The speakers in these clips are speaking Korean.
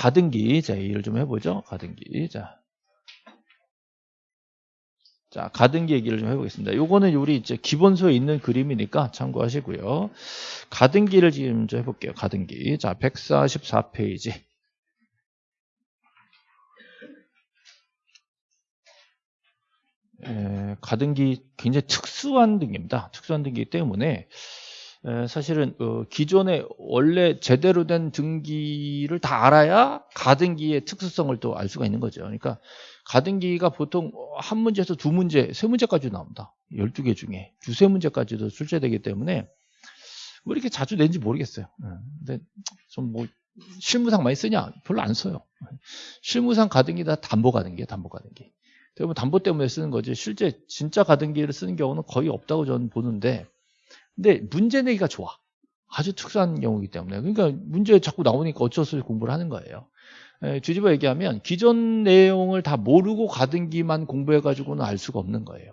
가등기. 자, 얘기를 좀 해보죠. 가등기. 자. 자, 가등기 얘기를 좀 해보겠습니다. 요거는 우리 이제 기본서에 있는 그림이니까 참고하시고요. 가등기를 지금 좀 해볼게요. 가등기. 자, 144페이지. 에, 가등기 굉장히 특수한 등기입니다. 특수한 등기이기 때문에 에, 사실은 어, 기존에 원래 제대로 된 등기를 다 알아야 가등기의 특수성을 또 알 수가 있는 거죠. 그러니까 가등기가 보통 한 문제에서 두 문제, 세 문제까지 나옵니다. 12개 중에 두세 문제까지도 출제되기 때문에 뭐 이렇게 자주 낸지 모르겠어요. 근데 좀 뭐 실무상 많이 쓰냐? 별로 안 써요. 실무상 가등기 다 담보 가등기예요, 담보 가등기. 대부분 담보 때문에 쓰는 거지 실제 진짜 가등기를 쓰는 경우는 거의 없다고 저는 보는데 근데 문제 내기가 좋아. 아주 특수한 경우이기 때문에. 그러니까 문제 자꾸 나오니까 어쩔 수 없이 공부를 하는 거예요. 에, 뒤집어 얘기하면 기존 내용을 다 모르고 가등기만 공부해 가지고는 알 수가 없는 거예요.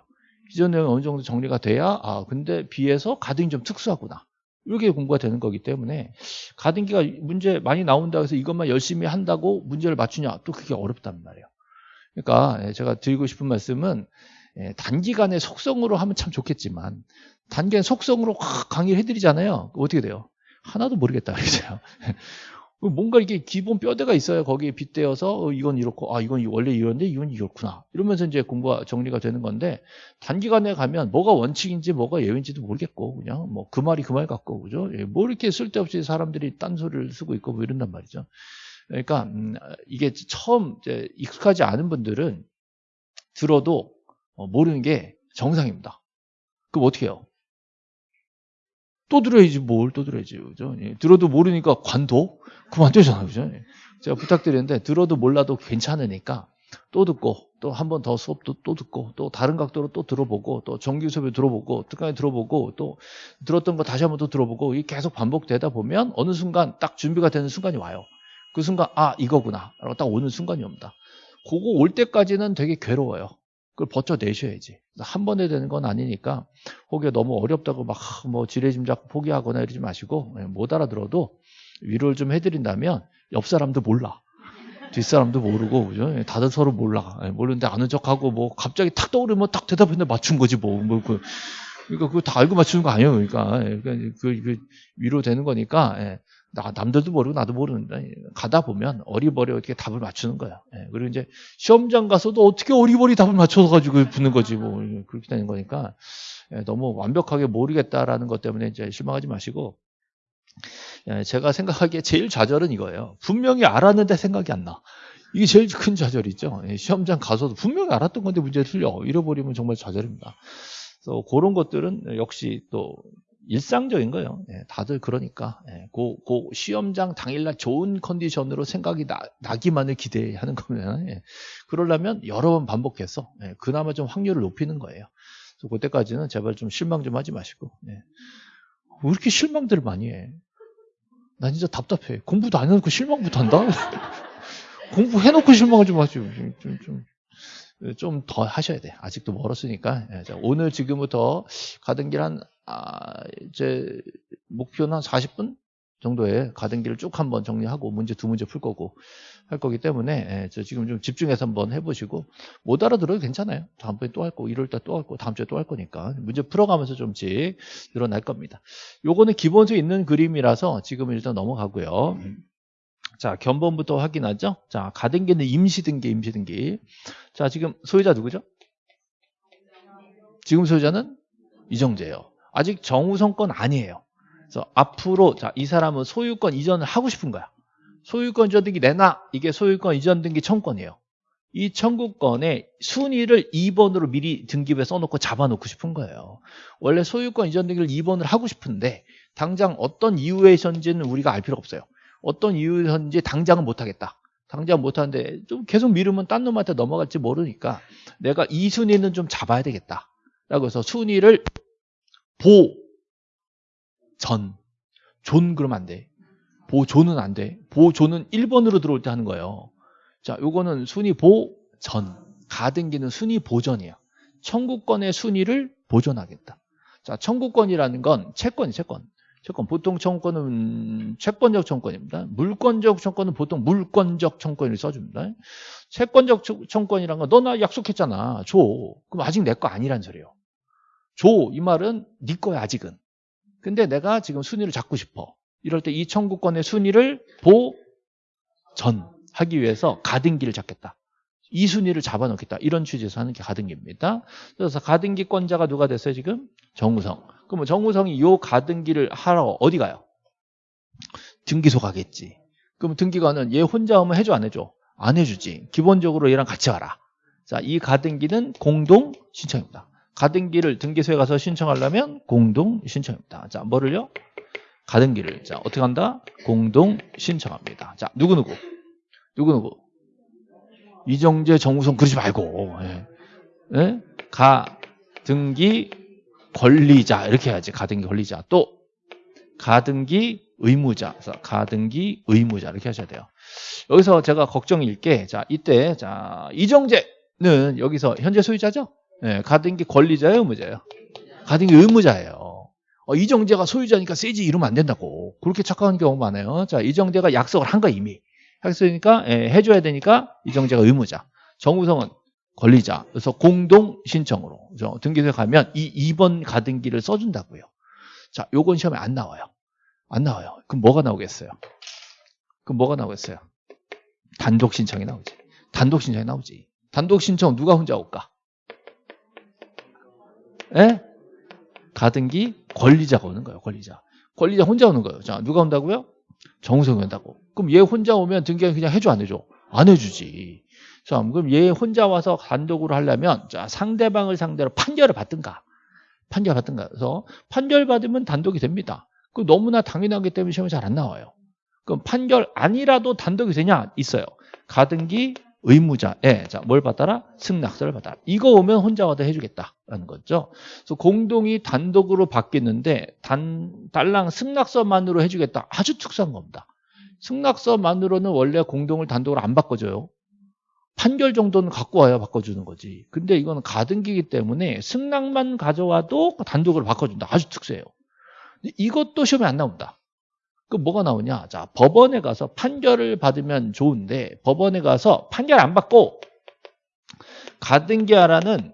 기존 내용이 어느 정도 정리가 돼야 아 근데 비해서 가등기 좀 특수하구나. 이렇게 공부가 되는 거기 때문에 가등기가 문제 많이 나온다고 해서 이것만 열심히 한다고 문제를 맞추냐? 또 그게 어렵단 말이에요. 그러니까 예, 제가 드리고 싶은 말씀은 예, 단기간에 속성으로 하면 참 좋겠지만 단기간 속성으로 확 강의를 해드리잖아요. 어떻게 돼요? 하나도 모르겠다 그러죠. 뭔가 이게 기본 뼈대가 있어야 거기에 빗대어서 어, 이건 이렇고 아 이건 원래 이런데 이건 이렇구나 이러면서 이제 공부가 정리가 되는 건데 단기간에 가면 뭐가 원칙인지 뭐가 예외인지도 모르겠고 그냥 뭐 그 말이 그 말 같고 그죠? 예, 뭐 이렇게 쓸데없이 사람들이 딴소리를 쓰고 있고 뭐 이런단 말이죠. 그러니까 음, 이게 처음 이제 익숙하지 않은 분들은 들어도 어, 모르는 게 정상입니다. 그럼 어떻게 해요? 또 들어야지 뭘 또 들어야지 그죠? 예, 들어도 모르니까 관도 그만 둬잖아요 그죠? 예. 제가 부탁드리는데 들어도 몰라도 괜찮으니까 또 듣고 또 한 번 더 수업도 또 듣고 또 다른 각도로 또 들어보고 또 정규 수업에 들어보고 특강에 들어보고 또 들었던 거 다시 한번더 들어보고 이게 계속 반복되다 보면 어느 순간 딱 준비가 되는 순간이 와요. 그 순간 아 이거구나 라고 딱 오는 순간이 옵니다. 그거 올 때까지는 되게 괴로워요. 그걸 버텨내셔야지. 한 번에 되는 건 아니니까 혹여 너무 어렵다고 막 뭐 지레짐작 포기하거나 이러지 마시고 예, 못 알아들어도 위로를 좀 해드린다면 옆 사람도 몰라. 뒷사람도 모르고 그죠? 예, 다들 서로 몰라. 예, 모르는데 아는 척하고 뭐 갑자기 탁 떠오르면 딱 대답했는데 맞춘 거지 뭐. 뭐 그, 그러니까 그거 다 알고 맞추는 거 아니에요. 그러니까, 그러니까 그, 그 위로 되는 거니까 나, 남들도 모르고 나도 모르는데 가다 보면 어리버리 어떻게 답을 맞추는 거야. 예, 그리고 이제 시험장 가서도 어떻게 어리버리 답을 맞춰서 가지고 붙는 거지 뭐 그렇게 되는 거니까 예, 너무 완벽하게 모르겠다라는 것 때문에 이제 실망하지 마시고 예, 제가 생각하기에 제일 좌절은 이거예요. 분명히 알았는데 생각이 안 나. 이게 제일 큰 좌절이죠. 예, 시험장 가서도 분명히 알았던 건데 문제 틀려 잃어버리면 정말 좌절입니다. 그래서 그런 것들은 역시 또 일상적인 거예요. 예, 다들 그러니까 예, 그, 그 시험장 당일날 좋은 컨디션으로 생각이 나, 기만을 기대하는 거면 예, 그러려면 여러 번 반복해서 예, 그나마 좀 확률을 높이는 거예요. 그래서 그때까지는 제발 좀 실망 좀 하지 마시고 예. 왜 이렇게 실망들을 많이 해? 나 진짜 답답해. 공부도 안 해놓고 실망부터 한다? 공부해놓고 실망을 좀 하지. 좀, 좀, 좀더 하셔야 돼. 아직도 멀었으니까. 예, 오늘 지금부터 가던 길 한 아, 이제 목표는 한 40분 정도의 가던 길을 쭉 한번 정리하고 문제 두 문제 풀 거고 할 거기 때문에 예, 저 지금 좀 집중해서 한번 해보시고 못 알아들어도 괜찮아요. 다음번에 또 할 거, 일요일 달또 할 거, 다음 주에 또 할 거니까 문제 풀어가면서 좀씩 늘어날 겁니다. 요거는 기본적으로 있는 그림이라서 지금 일단 넘어가고요. 자, 견본부터 확인하죠. 자, 가등기는 임시등기, 임시등기. 자, 지금 소유자 누구죠? 지금 소유자는 이정재예요. 아직 정우성 건 아니에요. 그래서 앞으로 자, 이 사람은 소유권 이전을 하고 싶은 거야. 소유권 이전 등기 내놔. 이게 소유권 이전 등기 청구권이에요. 이 청구권의 순위를 2번으로 미리 등기부에 써놓고 잡아놓고 싶은 거예요. 원래 소유권 이전 등기를 2번을 하고 싶은데 당장 어떤 이유에선지는 우리가 알 필요 없어요. 어떤 이유였는지 당장은 못하겠다. 당장 못하는데 좀 계속 미루면 딴 놈한테 넘어갈지 모르니까 내가 이 순위는 좀 잡아야 되겠다. 라고 해서 순위를 보, 전, 존 그러면 안 돼. 보존은 안 돼. 보존은 1번으로 들어올 때 하는 거예요. 자, 요거는 순위 보, 전. 가등기는 순위 보전이에요. 청구권의 순위를 보존하겠다. 자, 청구권이라는 건 채권이 채권. 채권. 보통 청구권은 채권적 청구권입니다. 물권적 청구권은 보통 물권적 청구권을 써줍니다. 채권적 청구권이란 건 너 나 약속했잖아. 줘. 그럼 아직 내 거 아니란 소리예요. 줘. 이 말은 네 거야 아직은. 근데 내가 지금 순위를 잡고 싶어. 이럴 때 이 청구권의 순위를 보전하기 위해서 가등기를 잡겠다. 이 순위를 잡아놓겠다. 이런 취지에서 하는 게 가등기입니다. 그래서 가등기권자가 누가 됐어요 지금? 정우성. 그러면 정우성이 이 가등기를 하러 어디 가요? 등기소 가겠지. 그럼 등기관은 얘 혼자 오면 해줘 안 해줘? 안 해주지. 기본적으로 얘랑 같이 와라. 자, 이 가등기는 공동 신청입니다. 가등기를 등기소에 가서 신청하려면 공동 신청입니다. 자, 뭐를요? 가등기를. 자, 어떻게 한다? 공동 신청합니다. 자, 누구누구? 누구누구? 이정재, 정우성 그러지 말고. 예. 예? 가등기 권리자 이렇게 해야지. 가등기 권리자. 또 가등기 의무자. 가등기 의무자 이렇게 하셔야 돼요. 여기서 제가 걱정일 게 자, 이때 자, 이정재는 여기서 현재 소유자죠? 예, 가등기 권리자예요, 의무자예요? 가등기 의무자예요. 어, 이정재가 소유자니까 세지 이러면 안 된다고. 그렇게 착각하는 경우가 많아요. 자, 이정재가 약속을 한 거 이미. 약속이니까 예, 해줘야 되니까 이정재가 의무자. 정우성은 권리자. 그래서 공동 신청으로 그래서 등기소에 가면 이 2번 가등기를 써준다고요. 자, 요건 시험에 안 나와요. 안 나와요. 그럼 뭐가 나오겠어요? 그럼 뭐가 나오겠어요? 단독 신청이 나오지. 단독 신청이 나오지. 단독 신청 누가 혼자 올까? 예? 가등기 권리자가 오는 거예요. 권리자. 권리자 혼자 오는 거예요. 자, 누가 온다고요? 정우성이 온다고. 그럼 얘 혼자 오면 등기관 그냥 해줘 안 해줘? 안 해주지. 자, 그럼 얘 혼자 와서 단독으로 하려면 자, 상대방을 상대로 판결을 받든가. 판결 받든가. 그래서 판결 받으면 단독이 됩니다. 그 너무나 당연하기 때문에 시험에 잘안 나와요. 그럼 판결 아니라도 단독이 되냐? 있어요. 가등기 의무자에 자, 뭘 받아라? 승낙서를 받아라. 이거 오면 혼자 와도 해주겠다라는 거죠. 그래서 공동이 단독으로 바뀌는데 단 달랑 승낙서만으로 해주겠다. 아주 특수한 겁니다. 승낙서만으로는 원래 공동을 단독으로 안 바꿔줘요. 판결 정도는 갖고 와야 바꿔주는 거지. 근데 이거는 가등기이기 때문에 승낙만 가져와도 단독으로 바꿔준다. 아주 특수해요. 이것도 시험에 안 나온다. 그 뭐가 나오냐? 자, 법원에 가서 판결을 받으면 좋은데 법원에 가서 판결 안 받고 가등기하라는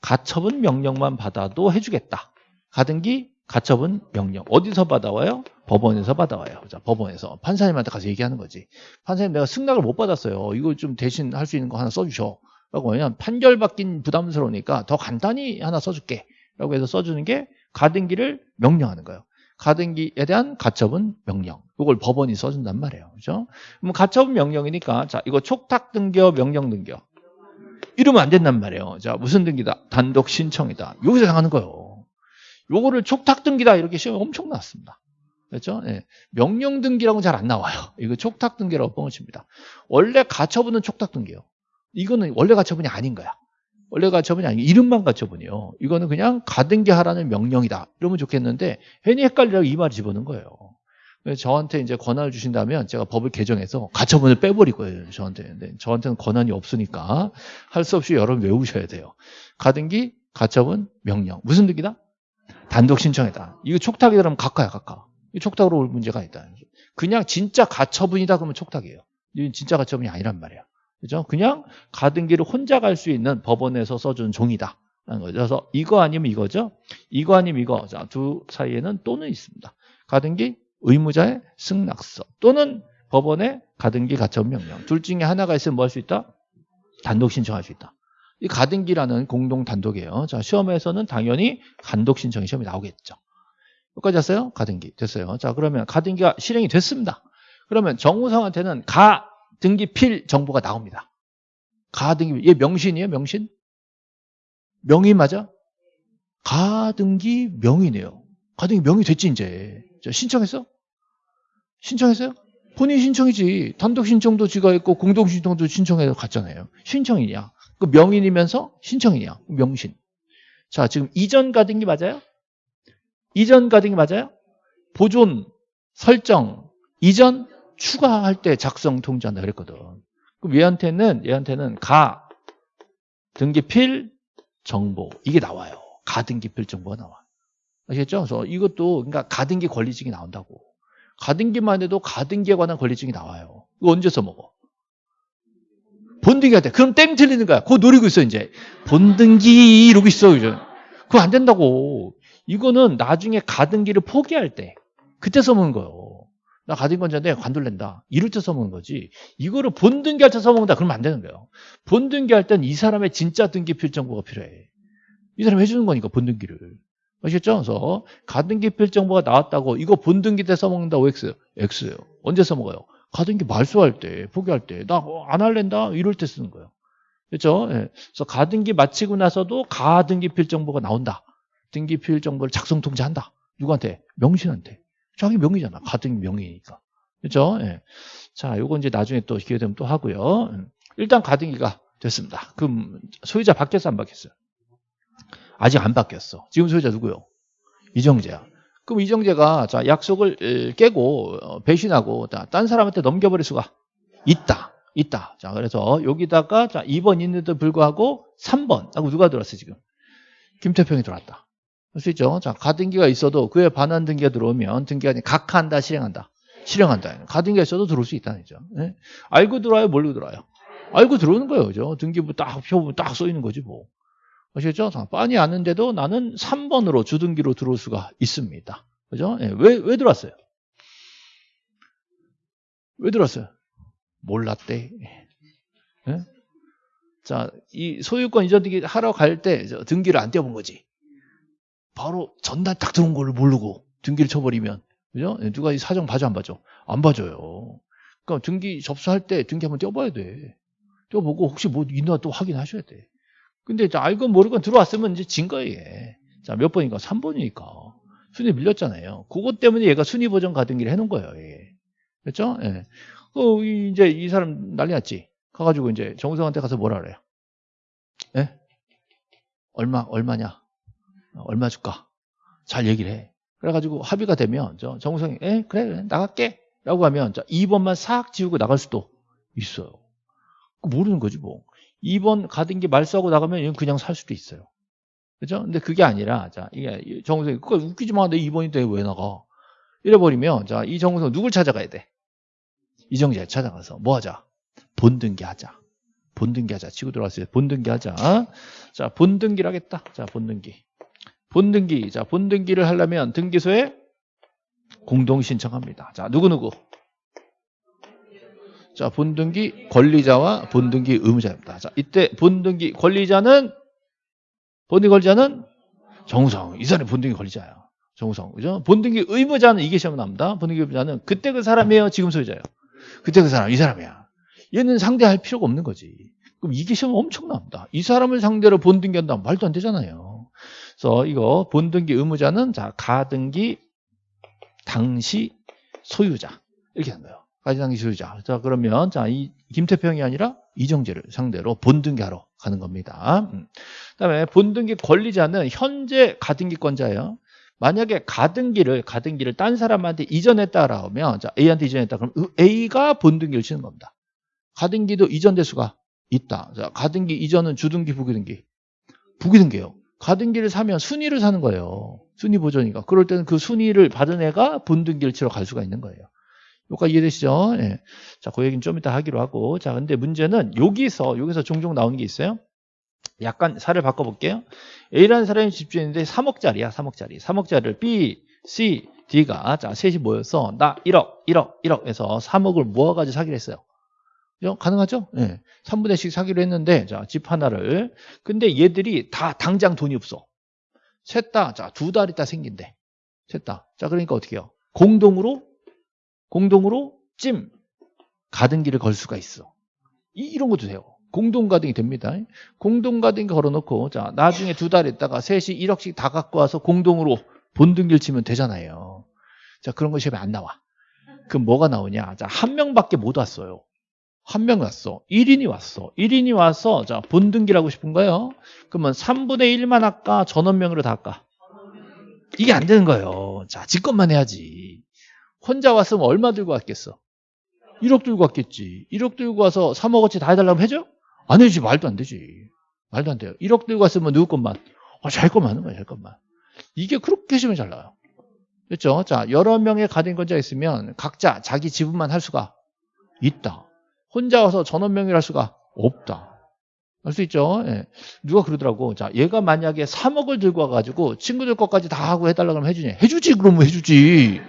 가처분 명령만 받아도 해주겠다. 가등기 가처분 명령 어디서 받아와요? 법원에서 받아와요. 자, 법원에서 판사님한테 가서 얘기하는 거지. 판사님 내가 승낙을 못 받았어요. 이거 좀 대신 할 수 있는 거 하나 써주셔. 라고 하면 판결 받긴 부담스러우니까 더 간단히 하나 써줄게. 라고 해서 써주는 게 가등기를 명령하는 거예요. 가등기에 대한 가처분 명령. 이걸 법원이 써준단 말이에요. 그죠? 그럼 가처분 명령이니까, 자, 이거 촉탁 등겨, 명령 등겨. 이러면 안 된단 말이에요. 자, 무슨 등기다? 단독 신청이다. 여기서 당하는 거예요. 요거를 촉탁 등기다. 이렇게 시험에 엄청 나왔습니다. 그렇죠? 예. 명령 등기라고는 잘안 나와요. 이거 촉탁 등기라고 뻥치입니다. 원래 가처분은 촉탁 등기예요. 이거는 원래 가처분이 아닌 거야. 원래 가처분이 아니고 이름만 가처분이요. 이거는 그냥 가등기 하라는 명령이다. 이러면 좋겠는데 괜히 헷갈리라고 이 말 집어넣은 거예요. 그래서 저한테 이제 권한을 주신다면 제가 법을 개정해서 가처분을 빼버릴 거예요. 저한테. 근데 저한테는 권한이 없으니까 할 수 없이 여러분 외우셔야 돼요. 가등기, 가처분, 명령. 무슨 등기다? 단독 신청이다. 이거 촉탁이다 그러면 각하야, 각하. 이 촉탁으로 올 문제가 있다. 그냥 진짜 가처분이다 그러면 촉탁이에요. 이건 진짜 가처분이 아니란 말이야. 그죠? 그냥 가등기를 혼자 갈 수 있는 법원에서 써준 종이다. 라는 거죠. 그래서 이거 아니면 이거죠. 이거 아니면 이거. 자, 두 사이에는 또는 있습니다. 가등기 의무자의 승낙서 또는 법원의 가등기 가처분 명령. 둘 중에 하나가 있으면 뭐 할 수 있다? 단독 신청할 수 있다. 이 가등기라는 공동 단독이에요. 자, 시험에서는 당연히 단독 신청이 시험에 나오겠죠. 여기까지 했어요? 가등기. 됐어요. 자, 그러면 가등기가 실행이 됐습니다. 그러면 정우성한테는 가 등기 필 정보가 나옵니다. 가등기, 얘 명신이에요? 명신? 명의 맞아? 가등기 명의네요. 가등기 명의 됐지, 이제. 신청했어? 신청했어요? 본인 신청이지. 단독 신청도 지가 했고, 공동 신청도 신청해서 갔잖아요. 신청이냐? 그 명인이면서 신청이냐? 명신. 자, 지금 이전 가등기 맞아요? 이전 가등기 맞아요? 보존, 설정, 이전, 추가할 때 작성 통지한다 그랬거든. 그럼 얘한테는 얘한테는 가 등기필 정보 이게 나와요. 가 등기필 정보가 나와. 아시겠죠? 그래서 이것도 그러니까 가등기 권리증이 나온다고. 가등기만 해도 가등기에 관한 권리증이 나와요. 이거 언제 써먹어? 본등기 할 때. 그럼 땡 틀리는 거야. 그거 노리고 있어, 이제. 본등기 이러고 있어, 이제. 그거 안 된다고. 이거는 나중에 가등기를 포기할 때. 그때 써먹는 거예요. 나 가등기권자인데 관둘랜다. 이럴 때 써먹는 거지. 이거를 본등기할 때 써먹는다. 그러면 안 되는 거예요. 본등기할 땐 이 사람의 진짜 등기 필정보가 필요해. 이 사람이 해주는 거니까, 본등기를. 아시겠죠? 그래서 가등기 필정보가 나왔다고 이거 본등기 때 써먹는다고 X. X예요. 언제 써먹어요? 가등기 말소할 때, 포기할 때, 나 안 할랜다? 이럴 때 쓰는 거예요. 그렇죠? 예. 그래서 가등기 마치고 나서도 가등기 필 정보가 나온다. 등기 필 정보를 작성 통지한다. 누구한테? 명신한테. 자기 명의잖아. 가등기 명의니까. 그렇죠? 예. 자, 요거 이제 나중에 또 기회 되면 또 하고요. 음. 일단 가등기가 됐습니다. 그럼 소유자 바뀌었어 안 바뀌었어요? 아직 안 바뀌었어. 지금 소유자 누구요? 이정재야. 그럼 이정재가 자 약속을 깨고 어, 배신하고 딴 사람한테 넘겨버릴 수가 있다. 있다. 자 그래서 여기다가 자 2번 있는데도 불구하고 3번 하고 누가 들어왔어 지금? 김태평이 들어왔다. 할 수 있죠. 자 가등기가 있어도 그에 반환 등기가 들어오면 등기가 각하한다 실행한다. 실행한다. 가등기가 있어도 들어올 수 있다는 거죠. 네? 알고 들어와요? 모르고 들어와요? 알고 들어오는 거예요. 그죠? 등기부 딱 표부 딱 써 있는 거지 뭐. 아시겠죠? 빤히 아는데도 나는 3번으로 주등기로 들어올 수가 있습니다. 그죠? 예, 왜, 왜 들어왔어요? 왜 들어왔어요? 몰랐대. 예? 자, 이 소유권 이전 등기 하러 갈 때 등기를 안 떼어본 거지. 바로 전날 딱 들어온 걸 모르고 등기를 쳐버리면, 그죠? 예, 누가 이 사정 봐줘, 안 봐줘? 안 봐줘요. 그러니까 등기 접수할 때 등기 한번 떼어봐야 돼. 떼어보고 혹시 뭐 있나 또 확인하셔야 돼. 근데 알건 모르건 들어왔으면 이제 진 거예요. 자, 몇 번인가? 3번이니까. 순위 밀렸잖아요. 그것 때문에 얘가 순위 보정 가등기를 해놓은 거예요. 예. 그렇죠? 예. 어, 이제 이 사람 난리 났지. 가가지고 이제 정우성한테 가서 뭐라 그래요? 예? 얼마, 얼마냐? 얼마 줄까? 잘 얘기를 해. 그래가지고 합의가 되면, 저 정우성이, 예, 그래, 그래, 나갈게. 라고 하면, 자, 2번만 싹 지우고 나갈 수도 있어요. 모르는 거지, 뭐. 2번 가등기 말소하고 나가면 얘는 그냥 살 수도 있어요. 그죠? 근데 그게 아니라, 자, 이게 정우성이, 그거 웃기지 마. 내 2번인데 왜 나가? 이래버리면, 자, 이 정우성 누굴 찾아가야 돼? 이정재 찾아가서 뭐 하자? 본등기 하자. 본등기 하자. 치고 들어왔어요. 본등기 하자. 자, 본등기를 하겠다. 자, 본등기. 본등기. 자, 본등기를 하려면 등기소에 공동 신청합니다. 자, 누구누구? 자, 본등기 권리자와 본등기 의무자입니다. 자, 이때 본등기 권리자는 본등기 권리자는 정우성. 이 사람이 본등기 권리자야. 정우성. 그죠? 본등기 의무자는 이게 시험 나옵니다. 본등기 의무자는 그때 그 사람이에요. 지금 소유자예요. 그때 그 사람, 이 사람이야. 얘는 상대할 필요가 없는 거지. 그럼 이게 시험 엄청 나옵니다. 이 사람을 상대로 본등기 한다면 말도 안 되잖아요. 그래서 이거 본등기 의무자는 자, 가등기 당시 소유자. 이렇게 한 거예요. 가지당기 소유자. 자, 그러면, 자, 이 김태평이 아니라 이정재를 상대로 본등기하러 가는 겁니다. 음. 그 다음에 본등기 권리자는 현재 가등기권자예요. 만약에 가등기를, 가등기를 딴 사람한테 이전했다라 하면, 자, A한테 이전했다. 그럼 A가 본등기를 치는 겁니다. 가등기도 이전될 수가 있다. 자, 가등기 이전은 주등기, 부기등기. 부기등기예요. 가등기를 사면 순위를 사는 거예요. 순위 보존이니까. 그럴 때는 그 순위를 받은 애가 본등기를 치러 갈 수가 있는 거예요. 여기까지 이해되시죠? 예. 자, 그 얘기는 좀 이따 하기로 하고. 자, 근데 문제는 여기서, 여기서 종종 나오는 게 있어요. 약간 사를 바꿔볼게요. A라는 사람이 집주인인데 3억짜리야, 3억짜리. 3억짜리를 B, C, D가, 자, 셋이 모여서 나 1억, 1억, 1억 해서 3억을 모아가지고 사기로 했어요. 가능하죠? 예. 3분의 1씩 사기로 했는데, 자, 집 하나를. 근데 얘들이 다 당장 돈이 없어. 셋 다, 자, 두 달 있다 생긴대. 셋 다. 자, 그러니까 어떻게 해요? 공동으로 공동으로 찜 가등기를 걸 수가 있어. 이, 런 것도 돼요. 공동 가등이 됩니다. 공동 가등기 걸어놓고 자 나중에 두 달 있다가 셋이 1억씩 다 갖고 와서 공동으로 본등기를 치면 되잖아요. 자 그런 것이 안 나와. 그럼 뭐가 나오냐? 자 한 명밖에 못 왔어요. 한명 왔어. 1인이 왔어. 1인이 와서 자 본등기를 하고 싶은 거예요. 그러면 3분의 1만 할까? 전원명으로 다 할까? 이게 안 되는 거예요. 자 직권만 해야지. 혼자 왔으면 얼마 들고 왔겠어? 1억 들고 왔겠지. 1억 들고 와서 3억어치 다 해달라면 해줘? 안 해주지. 말도 안 되지. 말도 안 돼요. 1억 들고 왔으면 누구 것만? 아, 잘 것만 하는 거야, 잘 것만. 이게 그렇게 쉬면 잘 나와요. 그렇죠? 자, 여러 명의 가등기권자가 있으면 각자 자기 지분만 할 수가 있다. 혼자 와서 전원 명의를 할 수가 없다. 할수 있죠. 예. 누가 그러더라고. 자, 얘가 만약에 3억을 들고 와가지고 친구들 것까지 다 하고 해달라 그러면 해주냐? 해주지, 그러면 해주지.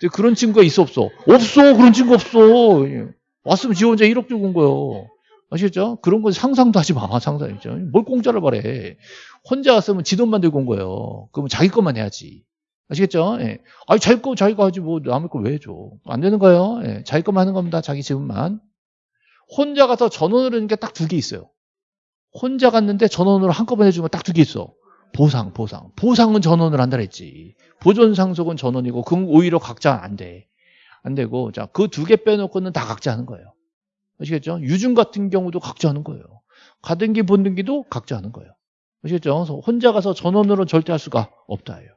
근데 그런 친구가 있어, 없어? 없어, 그런 친구 없어. 예. 왔으면 지 혼자 1억 들고 온 거예요. 아시겠죠? 그런 건 상상도 하지 마, 상상이죠. 뭘 공짜를 바래. 혼자 왔으면 지 돈만 들고 온 거예요. 그러면 자기 것만 해야지. 아시겠죠? 예. 아니, 자기 거, 자기가 하지, 뭐, 남의 거 왜 해줘? 안 되는 거예요. 예. 자기 것만 하는 겁니다. 자기 지분만. 혼자 가서 전원을 하는 게 딱 두 개 있어요. 혼자 갔는데 전원으로 한꺼번에 해주면 딱 두 개 있어. 보상, 보상. 보상은 전원을 한다 그랬지. 보존 상속은 전원이고, 그건 오히려 각자 안 돼. 안 되고, 자, 그 두 개 빼놓고는 다 각자 하는 거예요. 아시겠죠? 유증 같은 경우도 각자 하는 거예요. 가등기, 본등기도 각자 하는 거예요. 아시겠죠? 그래서 혼자 가서 전원으로 절대 할 수가 없다예요.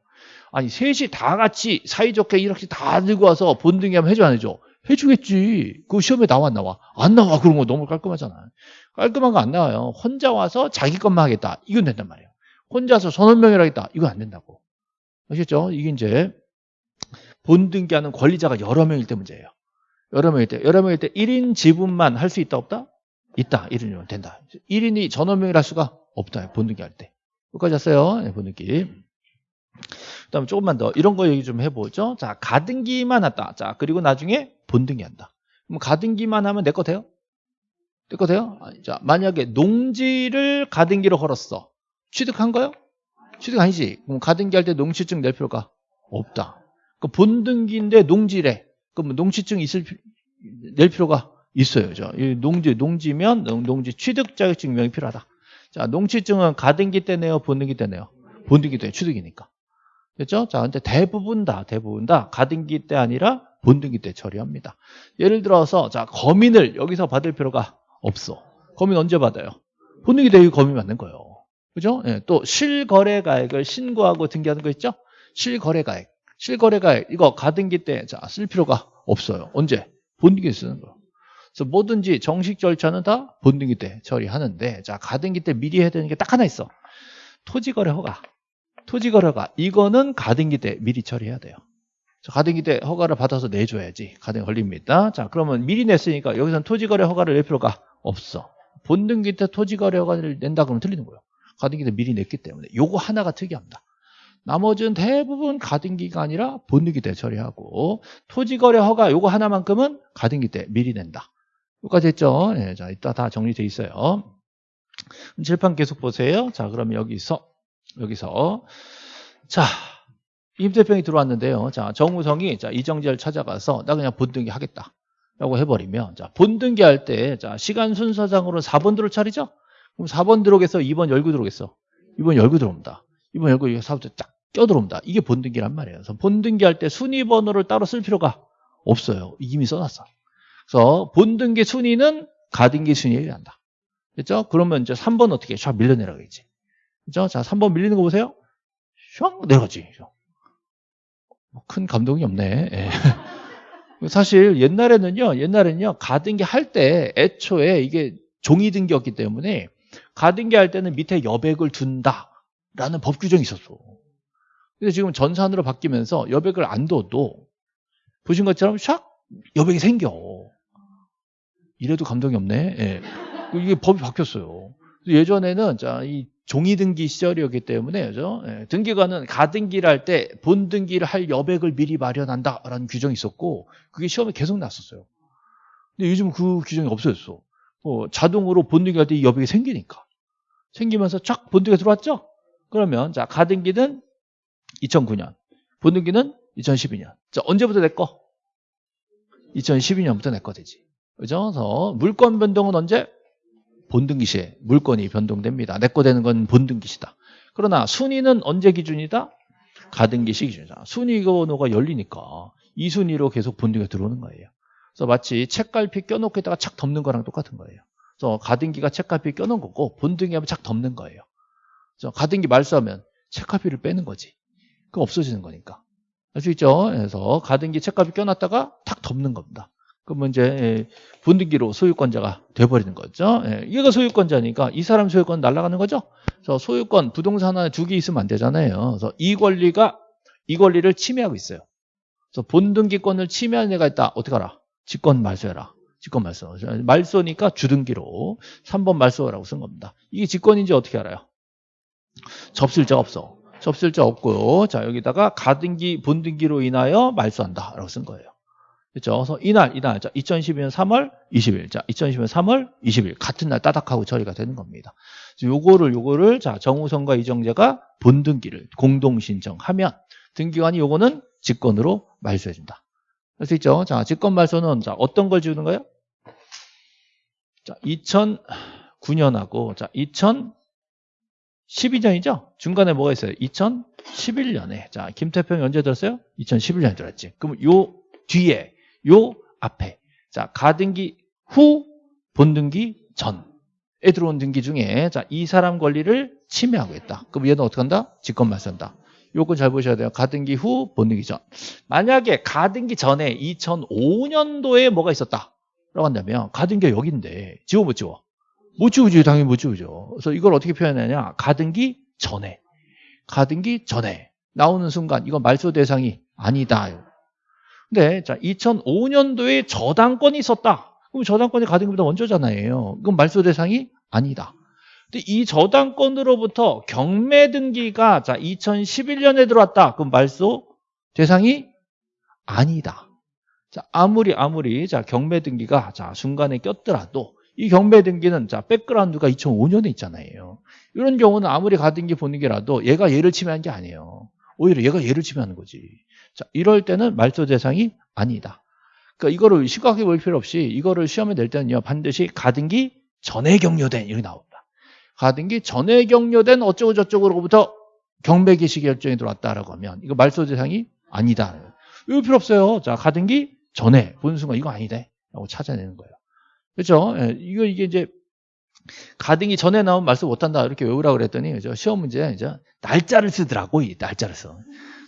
아니, 셋이 다 같이 사이좋게 이렇게 다 들고 와서 본등기 하면 해줘, 안 해줘? 해주겠지. 그 시험에 나와, 안 나와? 안 나와. 그런 거 너무 깔끔하잖아. 깔끔한 거 안 나와요. 혼자 와서 자기 것만 하겠다. 이건 된단 말이에요. 혼자서 전원명예를 하겠다. 이건 안 된다고. 아시겠죠? 이게 이제 본 등기하는 권리자가 여러 명일 때 문제예요. 여러 명일 때. 여러 명일 때 1인 지분만 할 수 있다, 없다? 있다. 1인이면 된다. 1인이 전원명예를 할 수가 없다. 본 등기 할 때. 여기까지 왔어요. 네, 본 등기. 그 다음에 조금만 더 이런 거 얘기 좀 해보죠. 자, 가등기만 했다. 자, 그리고 나중에 본등기 한다. 그럼 가등기만 하면 내 거 돼요? 내 거 돼요? 자, 만약에 농지를 가등기로 걸었어. 취득한 거요? 취득 아니지. 그럼 가등기 할 때 농지증 낼 필요가 없다. 그 본등기인데 농지래. 그럼 농지증 있을 낼 필요가 있어요. 저. 농지 농지면 농지 취득 자격증 명이 필요하다. 자, 농지증은 가등기 때 내요, 본등기 때 내요. 본등기 때 취득이니까. 됐죠? 자, 근데 대부분 다, 대부분 다 가등기 때 아니라 본등기 때 처리합니다. 예를 들어서, 자, 거민을 여기서 받을 필요가 없어. 거민 언제 받아요? 본등기 때 거민 받는 거예요. 그죠? 예, 또 실거래 가액을 신고하고 등기하는 거 있죠? 실거래 가액. 실거래 가액. 이거 가등기 때, 자, 쓸 필요가 없어요. 언제? 본등기 때 쓰는 거예요. 그래서 뭐든지 정식 절차는 다 본등기 때 처리하는데, 자, 가등기 때 미리 해야 되는 게 딱 하나 있어. 토지거래 허가. 토지 거래 허가. 이거는 가등기 때 미리 처리해야 돼요. 가등기 때 허가를 받아서 내줘야지. 가등기 걸립니다. 자, 그러면 미리 냈으니까 여기서는 토지 거래 허가를 낼 필요가 없어. 본등기 때 토지 거래 허가를 낸다 그러면 틀리는 거예요. 가등기 때 미리 냈기 때문에. 요거 하나가 특이합니다. 나머지는 대부분 가등기가 아니라 본등기 때 처리하고 토지 거래 허가 요거 하나만큼은 가등기 때 미리 낸다. 여기까지 했죠? 네, 자, 이따 다 정리돼 있어요. 칠판 계속 보세요. 자, 그러면 여기서 여기서 자 임대평이 들어왔는데요. 자 정우성이 자 이정재를 찾아가서 나 그냥 본등기 하겠다. 라고 해버리면 자 본등기 할 때 자 시간 순서상으로 4번 들어올 차례죠? 그럼 4번 들어오겠어? 2번 열고 들어오겠어? 2번 열고 들어옵니다. 2번 열고 4부터 딱 껴들어옵니다. 이게 본등기란 말이에요. 그래서 본등기 할 때 순위 번호를 따로 쓸 필요가 없어요. 이미 써놨어. 그래서 본등기 순위는 가등기 순위에 한다. 됐죠? 그러면 이제 3번 어떻게 쫙 밀려내라겠지. 그죠? 자, 3번 밀리는 거 보세요. 슉 내려가지. 뭐큰 감동이 없네. 예. 사실 옛날에는요, 옛날에는요, 가등기 할 때 애초에 이게 종이 등기였기 때문에 가등기 할 때는 밑에 여백을 둔다라는 법 규정이 있었어. 근데 지금 전산으로 바뀌면서 여백을 안 둬도 보신 것처럼 샥 여백이 생겨. 이래도 감동이 없네. 예. 이게 법이 바뀌었어요. 예전에는 자, 이 종이 등기 시절이었기 때문에 그죠? 예, 등기관은 가등기를 할 때 본등기를 할 여백을 미리 마련한다라는 규정이 있었고 그게 시험에 계속 났었어요. 근데 요즘 그 규정이 없어졌어. 어, 자동으로 본등기 할 때 이 여백이 생기니까 생기면서 쫙 본등기가 들어왔죠? 그러면 자 가등기는 2009년, 본등기는 2012년. 자 언제부터 내 거? 2012년부터 내 거 되지. 그죠? 그래서 물권 변동은 언제? 본등기 시에 물건이 변동됩니다. 내 거 되는 건 본등기 시다. 그러나 순위는 언제 기준이다? 가등기 시 기준이다. 순위 번호가 열리니까 이 순위로 계속 본등기가 들어오는 거예요. 그래서 마치 책갈피 껴놓고 있다가 착 덮는 거랑 똑같은 거예요. 그래서 가등기가 책갈피 껴놓은 거고 본등기 하면 착 덮는 거예요. 그래서 가등기 말소하면 책갈피를 빼는 거지. 그거 없어지는 거니까. 알 수 있죠? 그래서 가등기 책갈피 껴놨다가 탁 덮는 겁니다. 그러면 이제 예, 본등기로 소유권자가 돼버리는 거죠. 예, 얘가 소유권자니까 이 사람 소유권 날아가는 거죠. 그래서 소유권 부동산 하나 두개 있으면 안 되잖아요. 그래서 이 권리가 이 권리를 침해하고 있어요. 그래서 본등기권을 침해하는 애가 있다. 어떻게 알아? 직권 말소해라. 직권 말소. 말소니까 주등기로 3번 말소라고 쓴 겁니다. 이게 직권인지 어떻게 알아요? 접술자 없어. 접술자 없고요. 자 여기다가 가등기 본등기로 인하여 말소한다라고 쓴 거예요. 그렇죠? 그래서 이날 이날 자 2012년 3월 20일 자 2012년 3월 20일 같은 날 따닥하고 처리가 되는 겁니다. 요거를 요거를 자 정우성과 이정재가 본등기를 공동 신청하면 등기관이 요거는 직권으로 말소해 준다. 할 수 있죠? 자 직권 말소는 자 어떤 걸 지우는 거예요? 자 2009년하고 자 2012년이죠? 중간에 뭐가 있어요? 2011년에 자 김태평이 언제 들었어요? 2011년에 들었지. 그럼 요 뒤에 요 앞에 자 가등기 후 본등기 전에 들어온 등기 중에 자 이 사람 권리를 침해하고 있다. 그럼 얘는 어떻게 한다? 직권 말소한다. 요건 잘 보셔야 돼요. 가등기 후 본등기 전. 만약에 가등기 전에 2005년도에 뭐가 있었다. 라고 한다면 가등기가 여기인데 지워 못 지워? 못 지우지 당연히 못 지우죠. 그래서 이걸 어떻게 표현하냐? 가등기 전에 가등기 전에 나오는 순간 이건 말소 대상이 아니다. 근데 자 2005년도에 저당권이 있었다. 그럼 저당권이 가등기보다 먼저잖아요. 그럼 말소 대상이 아니다. 근데 이 저당권으로부터 경매 등기가 자 2011년에 들어왔다. 그럼 말소 대상이 아니다. 자 아무리 아무리 자 경매 등기가 자 순간에 꼈더라도 이 경매 등기는 자 백그라운드가 2005년에 있잖아요. 이런 경우는 아무리 가등기 보는 게라도 얘가 얘를 침해한 게 아니에요. 오히려 얘가 얘를 침해하는 거지. 자, 이럴 때는 말소 대상이 아니다. 그러니까 이거를 시각해 볼 필요 없이 이거를 시험에 낼 때는요 반드시 가등기 전에 경료된 이렇게 나옵니다. 가등기 전에 경료된 어쩌고 저쩌고로부터 경매 개시 결정이 들어왔다라고 하면 이거 말소 대상이 아니다. 이거 필요 없어요. 자 가등기 전에 보는 순간 이거 아니대 라고 찾아내는 거예요. 그렇죠? 예, 이거 이게 이제 가등기 전에 나온 말씀 못한다 이렇게 외우라 그랬더니? 시험 문제 이제 날짜를 쓰더라고 이 날짜를 써.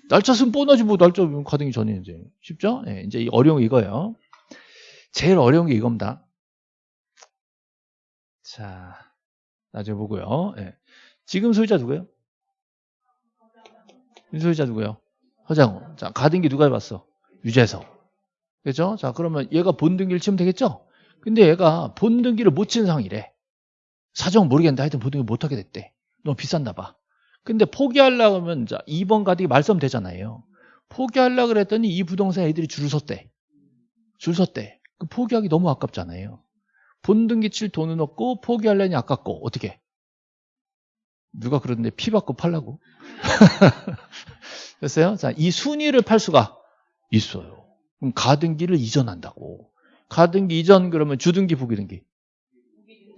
날짜 쓰면 뻔하지 뭐 날짜 가등기 전에 이제 쉽죠? 예, 이제 이 어려운 게 이거예요. 제일 어려운 게 이겁니다. 자 나중에 보고요. 예. 지금 소유자 누구예요? 소유자 누구예요? 허장호. 자 가등기 누가 해봤어? 유재석. 그죠? 자 그러면 얘가 본등기를 치면 되겠죠? 근데 얘가 본등기를 못 친 상이래. 사정 모르겠는데 하여튼 본등기 못 하게 됐대. 너무 비쌌나 봐. 근데 포기하려고 하면 자 2번 가등기 말씀 되잖아요. 포기하려고 그랬더니 이 부동산 애들이 줄을 섰대. 줄 섰대. 그 포기하기 너무 아깝잖아요. 본등기 칠 돈은 없고 포기하려니 아깝고 어떻게? 누가 그러는데 피 받고 팔라고? 됐어요? 자, 이 순위를 팔 수가 있어요. 그럼 가등기를 이전한다고. 가등기 이전 그러면 주등기 부기등기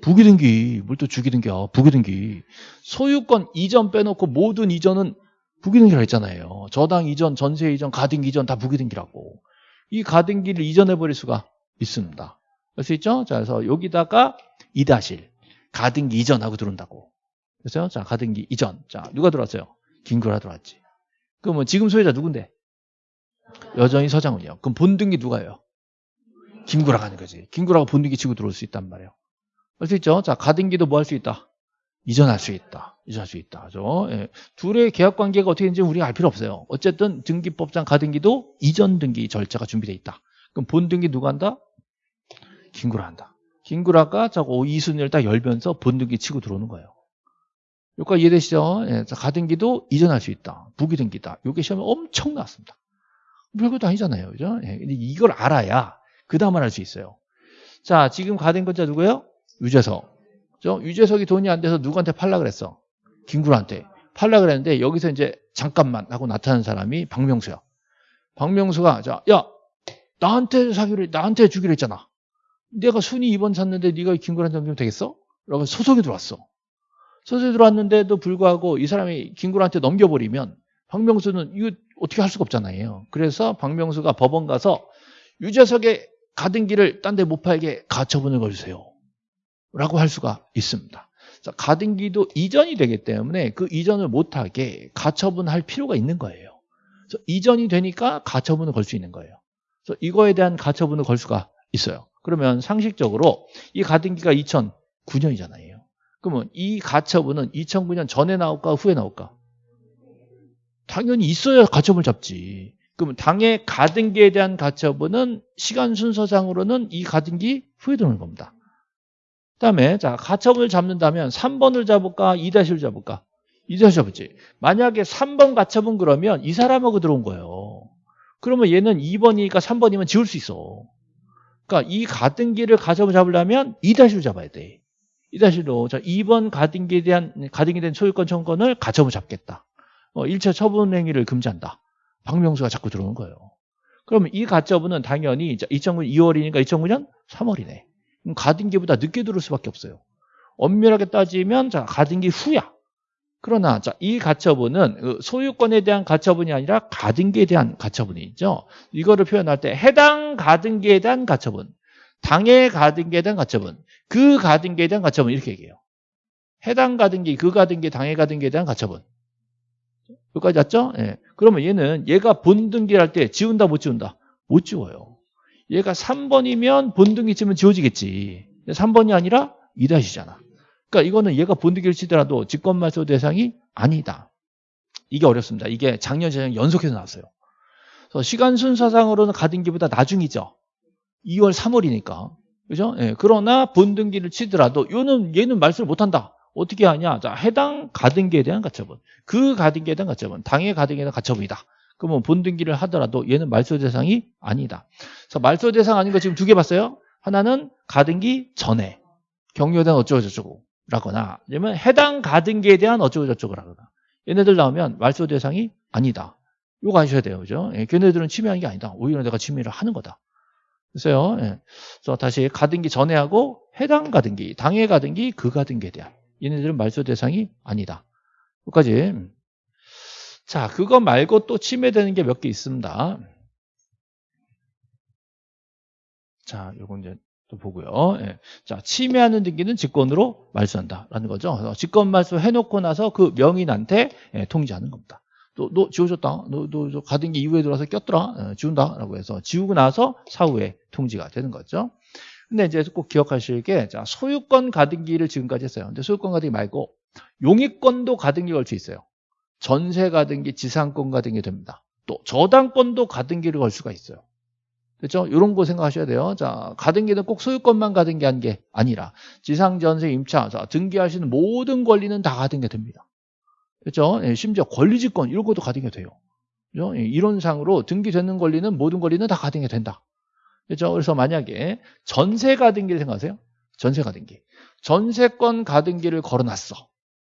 부기등기 뭘또 주기등기야 부기등기 소유권 이전 빼놓고 모든 이전은 부기등기라 했잖아요 저당 이전 전세 이전 가등기 이전 다 부기등기라고 이 가등기를 이전해 버릴 수가 있습니다 알 수 있죠? 자 그래서 여기다가 이다실 가등기 이전하고 들어온다고 그래서 자 가등기 이전 자 누가 들어왔어요? 김구라 들어왔지 그러면 지금 소유자 누군데? 여전히 서장훈이요 그럼 본등기 누가요? 김구라가 하는 거지. 김구라가 본등기 치고 들어올 수 있단 말이에요. 할 수 있죠? 자, 가등기도 뭐 할 수 있다? 이전할 수 있다. 이전할 수 있다. 그죠? 예. 둘의 계약 관계가 어떻게 되는지 우리가 알 필요 없어요. 어쨌든 등기법상 가등기도 이전 등기 절차가 준비되어 있다. 그럼 본등기 누가 한다? 김구라 한다. 김구라가 자고 이순위를 딱 열면서 본등기 치고 들어오는 거예요. 여기까지 이해되시죠? 예. 자, 가등기도 이전할 수 있다. 부기등기다. 이게 시험에 엄청 나왔습니다. 별것도 아니잖아요. 그죠? 예. 이걸 알아야 그 다음은 할수 있어요. 자, 지금 가등권자 누구예요? 유재석. 그죠? 유재석이 돈이 안 돼서 누구한테 팔라 그랬어? 김구라한테. 팔라 그랬는데 여기서 이제 잠깐만 하고 나타난 사람이 박명수야. 박명수가 자, 야, 나한테 사기로 나한테 주기로 했잖아. 내가 순위 2번 샀는데 네가 김구라한테 넘기면 되겠어? 라고 소송이 들어왔어. 소송이 들어왔는데도 불구하고 이 사람이 김구라한테 넘겨버리면 박명수는 이거 어떻게 할 수가 없잖아요. 그래서 박명수가 법원 가서 유재석의 가등기를 딴 데 못 팔게 가처분을 걸주세요. 라고 할 수가 있습니다. 자, 가등기도 이전이 되기 때문에 그 이전을 못하게 가처분할 필요가 있는 거예요. 이전이 되니까 가처분을 걸 수 있는 거예요. 이거에 대한 가처분을 걸 수가 있어요. 그러면 상식적으로 이 가등기가 2009년이잖아요. 그러면 이 가처분은 2009년 전에 나올까 후에 나올까? 당연히 있어야 가처분을 잡지. 그러면 당의 가등기에 대한 가처분은 시간 순서상으로는 이 가등기 후에 들어오는 겁니다. 그다음에 자 가처분을 잡는다면 3번을 잡을까 2-1을 잡을까? 2-1 잡을지. 만약에 3번 가처분 그러면 이 사람하고 들어온 거예요. 그러면 얘는 2번이니까 3번이면 지울 수 있어. 그러니까 이 가등기를 가처분 잡으려면 2-1을 잡아야 돼. 2-1로 자 2번 가등기에 대한 가등기 된 소유권 청구권을 가처분 잡겠다. 어, 1차 처분 행위를 금지한다. 박명수가 자꾸 들어오는 거예요. 그러면 이 가처분은 당연히 2009년 2월이니까 2009년 3월이네. 가등기보다 늦게 들어올 수밖에 없어요. 엄밀하게 따지면 자 가등기 후야. 그러나 자, 이 가처분은 그 소유권에 대한 가처분이 아니라 가등기에 대한 가처분이죠. 이거를 표현할 때 해당 가등기에 대한 가처분, 당의 가등기에 대한 가처분, 그 가등기에 대한 가처분 이렇게 얘기해요. 해당 가등기, 그 가등기, 당의 가등기에 대한 가처분. 여기까지 왔죠? 예. 그러면 얘는 얘가 본등기를 할 때 지운다 못 지운다? 못 지워요. 얘가 3번이면 본등기 치면 지워지겠지. 3번이 아니라 2다시잖아. 그러니까 이거는 얘가 본등기를 치더라도 직권말소 대상이 아니다. 이게 어렵습니다. 이게 작년, 재작 연속해서 나왔어요. 그래서 시간 순서상으로는 가등기보다 나중이죠. 2월, 3월이니까. 그죠? 예. 그러나 본등기를 치더라도 얘는, 얘는 말소를 못한다. 어떻게 하냐? 자, 해당 가등기에 대한 가처분. 그 가등기에 대한 가처분. 당의 가등기에 대한 가처분이다. 그러면 본등기를 하더라도 얘는 말소 대상이 아니다. 그래서 말소 대상 아닌 거 지금 두 개 봤어요? 하나는 가등기 전에 경료에 대한 어쩌고저쩌고 라거나 아니면 해당 가등기에 대한 어쩌고저쩌고 라거나 얘네들 나오면 말소 대상이 아니다. 이거 아셔야 돼요. 그죠? 예, 걔네들은 침해하는 게 아니다. 오히려 내가 침해를 하는 거다. 그래서요. 예. 그래서 다시 가등기 전에 하고 해당 가등기, 당의 가등기, 그 가등기에 대한 얘네들은 말소 대상이 아니다. 여기까지. 자, 그거 말고 또 침해되는 게 몇 개 있습니다. 자, 요건 이제 또 보고요. 예. 자, 침해하는 등기는 직권으로 말소한다라는 거죠. 직권 말소 해놓고 나서 그 명인한테 예, 통지하는 겁니다. 너, 너 지워줬다. 너, 너, 가등기 이후에 들어와서 꼈더라. 예, 지운다 라고 해서 지우고 나서 사후에 통지가 되는 거죠. 근데 이제 꼭 기억하실 게, 자, 소유권 가등기를 지금까지 했어요. 근데 소유권 가등기 말고 용익권도 가등기 걸쳐 있어요. 전세 가등기, 지상권 가등기 됩니다. 또 저당권도 가등기를 걸 수가 있어요. 그렇죠? 이런 거 생각하셔야 돼요. 자, 가등기는 꼭 소유권만 가등기한 게 아니라 지상, 전세, 임차, 자, 등기하시는 모든 권리는 다 가등기 됩니다. 그렇죠? 예, 심지어 권리지권 이런 것도 가등기 돼요. 그렇죠? 예, 이론상으로 등기되는 권리는 모든 권리는 다 가등기 된다. 그렇죠? 그래서 만약에 전세 가등기를 생각하세요. 전세 가등기. 전세권 가등기를 걸어놨어.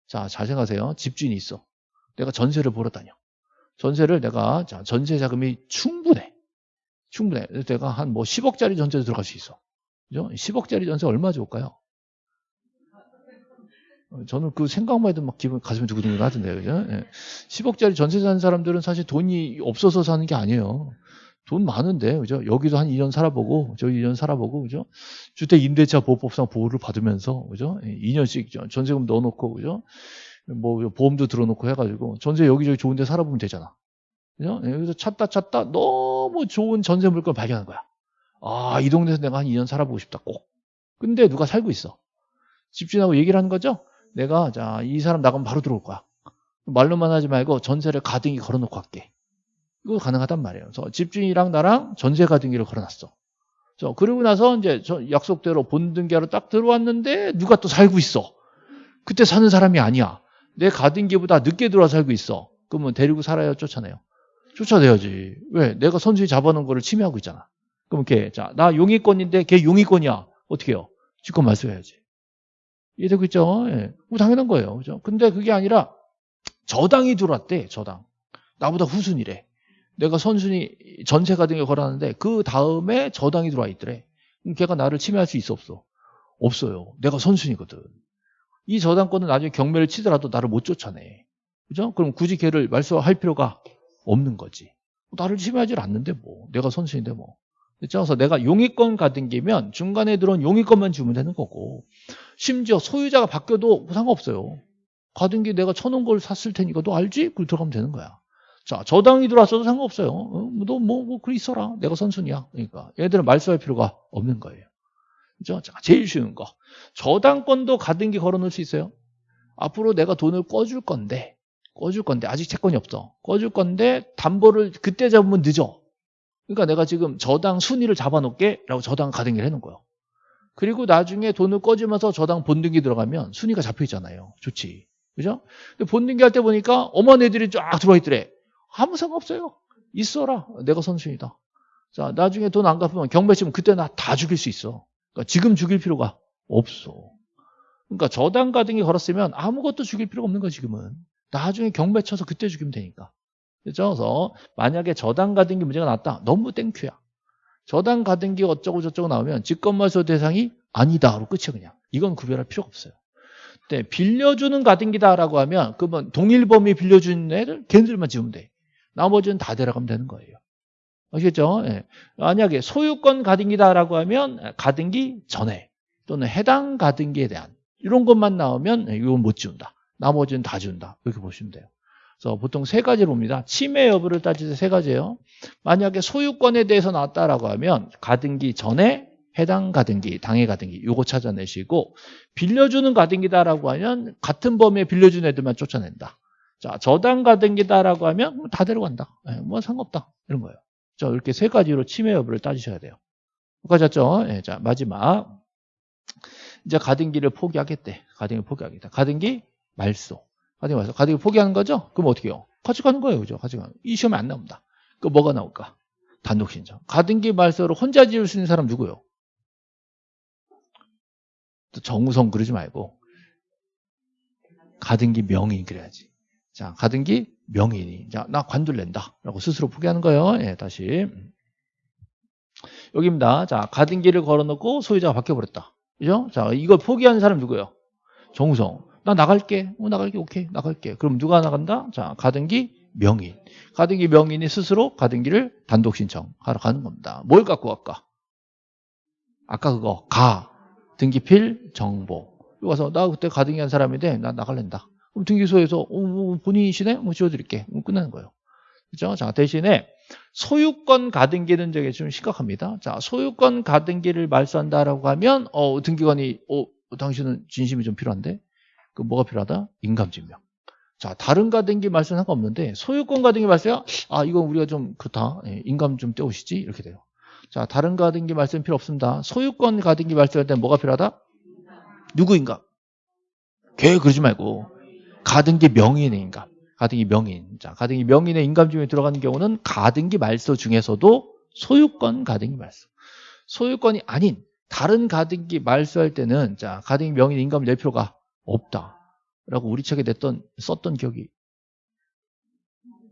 자, 잘 생각하세요. 집주인이 있어. 내가 전세를 보러 다녀. 전세를 내가 자, 전세 자금이 충분해. 충분해. 내가 한 뭐 10억짜리 전세도 들어갈 수 있어. 그죠? 10억짜리 전세 얼마 좋을까요? 어, 저는 그 생각만 해도 막 기분 가슴이 두근두근 하던데요. 그죠? 예. 10억짜리 전세 사는 사람들은 사실 돈이 없어서 사는 게 아니에요. 돈 많은데, 그죠? 여기도 한 2년 살아보고, 저기 2년 살아보고, 그죠? 주택 임대차 보호법상 보호를 받으면서, 그죠? 2년씩 예, 전세금 넣어놓고, 그죠? 뭐 보험도 들어놓고 해가지고 전세 여기저기 좋은 데 살아보면 되잖아. 그죠? 여기서 찾다 찾다 너무 좋은 전세 물건 발견한 거야. 아, 이 동네에서 내가 한 2년 살아보고 싶다, 꼭. 근데 누가 살고 있어. 집주인하고 얘기를 하는 거죠? 내가, 자, 이 사람 나가면 바로 들어올 거야. 말로만 하지 말고 전세를 가등기 걸어놓고 갈게. 이거 가능하단 말이에요. 그래서 집주인이랑 나랑 전세 가등기를 걸어놨어. 저 그러고 나서 이제 약속대로 본등기하러 딱 들어왔는데 누가 또 살고 있어. 그때 사는 사람이 아니야. 내 가등기보다 늦게 들어와 살고 있어. 그러면 데리고 살아야 쫓아내요. 쫓아내야지. 왜? 내가 선수에 잡아놓은 거를 침해하고 있잖아. 그럼 걔, 자, 나 용의권인데 걔 용의권이야. 어떻게 해요? 직권 말소해야지. 이해되고 있죠? 예. 뭐 당연한 거예요. 그죠? 근데 그게 아니라 저당이 들어왔대, 저당. 나보다 후순이래. 내가 선순위 전세 가등기 걸었는데 그 다음에 저당이 들어와 있더래. 그럼 걔가 나를 침해할 수 있어, 없어? 없어요. 내가 선순위거든. 이 저당권은 나중에 경매를 치더라도 나를 못 쫓아내. 그죠? 그럼 굳이 걔를 말소할 필요가 없는 거지. 나를 침해하지 않는데 뭐. 내가 선수인데 뭐. 그래서 내가 용의권 가등기면 중간에 들어온 용의권만 주면 되는 거고 심지어 소유자가 바뀌어도 상관없어요. 가등기 내가 쳐놓은 걸 샀을 테니까 너 알지? 그걸 들어가면 되는 거야. 자, 저당이 들어왔어도 상관없어요. 어? 너 뭐, 뭐, 그래 있어라. 내가 선순위야. 그러니까. 얘들은 말소할 필요가 없는 거예요. 그죠? 자, 제일 쉬운 거. 저당권도 가등기 걸어 놓을 수 있어요. 앞으로 내가 돈을 꿔줄 건데, 꿔줄 건데, 아직 채권이 없어. 꿔줄 건데, 담보를 그때 잡으면 늦어. 그러니까 내가 지금 저당 순위를 잡아놓게, 라고 저당 가등기를 해놓은 거예요. 그리고 나중에 돈을 꿔주면서 저당 본등기 들어가면 순위가 잡혀 있잖아요. 좋지. 그죠? 근데 본등기 할 때 보니까 어머니 애들이 쫙 들어와 있더래. 아무 상관없어요. 있어라. 내가 선순이다. 자, 나중에 돈 안 갚으면 경매 치면 그때 나 다 죽일 수 있어. 그러니까 지금 죽일 필요가 없어. 그러니까 저당 가등기 걸었으면 아무것도 죽일 필요가 없는 거야, 지금은. 나중에 경매 쳐서 그때 죽이면 되니까. 그죠? 그래서 만약에 저당 가등기 문제가 났다. 너무 땡큐야. 저당 가등기 어쩌고 저쩌고 나오면 직권말소 대상이 아니다로 끝이야 그냥. 이건 구별할 필요가 없어요. 네, 빌려주는 가등기다라고 하면 그러면 동일 범위 빌려주는 애들 걔들만 지우면 돼. 나머지는 다 데려가면 되는 거예요. 아시겠죠? 예. 만약에 소유권 가등기다라고 하면 가등기 전에 또는 해당 가등기에 대한 이런 것만 나오면 이건 못 지운다. 나머지는 다 지운다. 이렇게 보시면 돼요. 그래서 보통 세 가지를 봅니다. 침해 여부를 따질 때 세 가지예요. 만약에 소유권에 대해서 나왔다라고 하면 가등기 전에 해당 가등기, 당해 가등기 요거 찾아내시고 빌려주는 가등기다라고 하면 같은 범위에 빌려준 애들만 쫓아낸다. 자, 저당 가등기다라고 하면 다 데려간다. 네, 뭐 상관없다. 이런 거예요. 자, 이렇게 세 가지로 침해 여부를 따지셔야 돼요. 여기까지죠? 네, 자, 마지막. 이제 가등기를 포기하겠대. 가등기 포기하겠다. 가등기 말소. 가등기 말소. 가등기 포기하는 거죠? 그럼 어떻게 해요? 가져가는 거예요. 그죠? 가져가는 이 시험에 안 나옵니다. 그 뭐가 나올까? 단독 신청. 가등기 말소를 혼자 지을 수 있는 사람 누구요? 또 정우성 그러지 말고 가등기 명의 그래야지. 자, 가등기 명인이. 자, 나 관둘 낸다. 라고 스스로 포기하는 거예요. 예, 다시. 여기입니다. 자, 가등기를 걸어놓고 소유자가 바뀌어버렸다. 그죠? 자, 이걸 포기하는 사람 누구예요? 정우성. 나 나갈게. 어, 나갈게. 오케이. 나갈게. 그럼 누가 나간다? 자, 가등기 명인. 가등기 명인이 스스로 가등기를 단독 신청하러 가는 겁니다. 뭘 갖고 갈까? 아까 그거, 가. 등기필 정보. 여기 와서 나 그때 가등기 한 사람인데 나 나갈랜다. 그럼 등기소에서 어, 뭐 본인이시네? 뭐 지워드릴게. 그럼 끝나는 거예요. 그죠? 자, 대신에 소유권 가등기는 되게 좀 심각합니다. 자, 소유권 가등기를 말소한다라고 하면 어, 등기관이 어, 당신은 진심이 좀 필요한데 그 뭐가 필요하다? 인감증명. 자, 다른 가등기 말소는 상관없는데 소유권 가등기 말소야? 아, 이건 우리가 좀 그렇다. 예, 인감 좀 떼오시지? 이렇게 돼요. 자, 다른 가등기 말소는 필요 없습니다. 소유권 가등기 말소할 때 뭐가 필요하다? 누구인가? 걔 그러지 말고 가등기 명인의 인감. 가등기 명인. 자, 가등기 명인의 인감증명이 들어가는 경우는 가등기 말소 중에서도 소유권 가등기 말소. 소유권이 아닌 다른 가등기 말소할 때는 자, 가등기 명인 인감을 낼 필요가 없다. 라고 우리 책에 냈던 썼던 기억이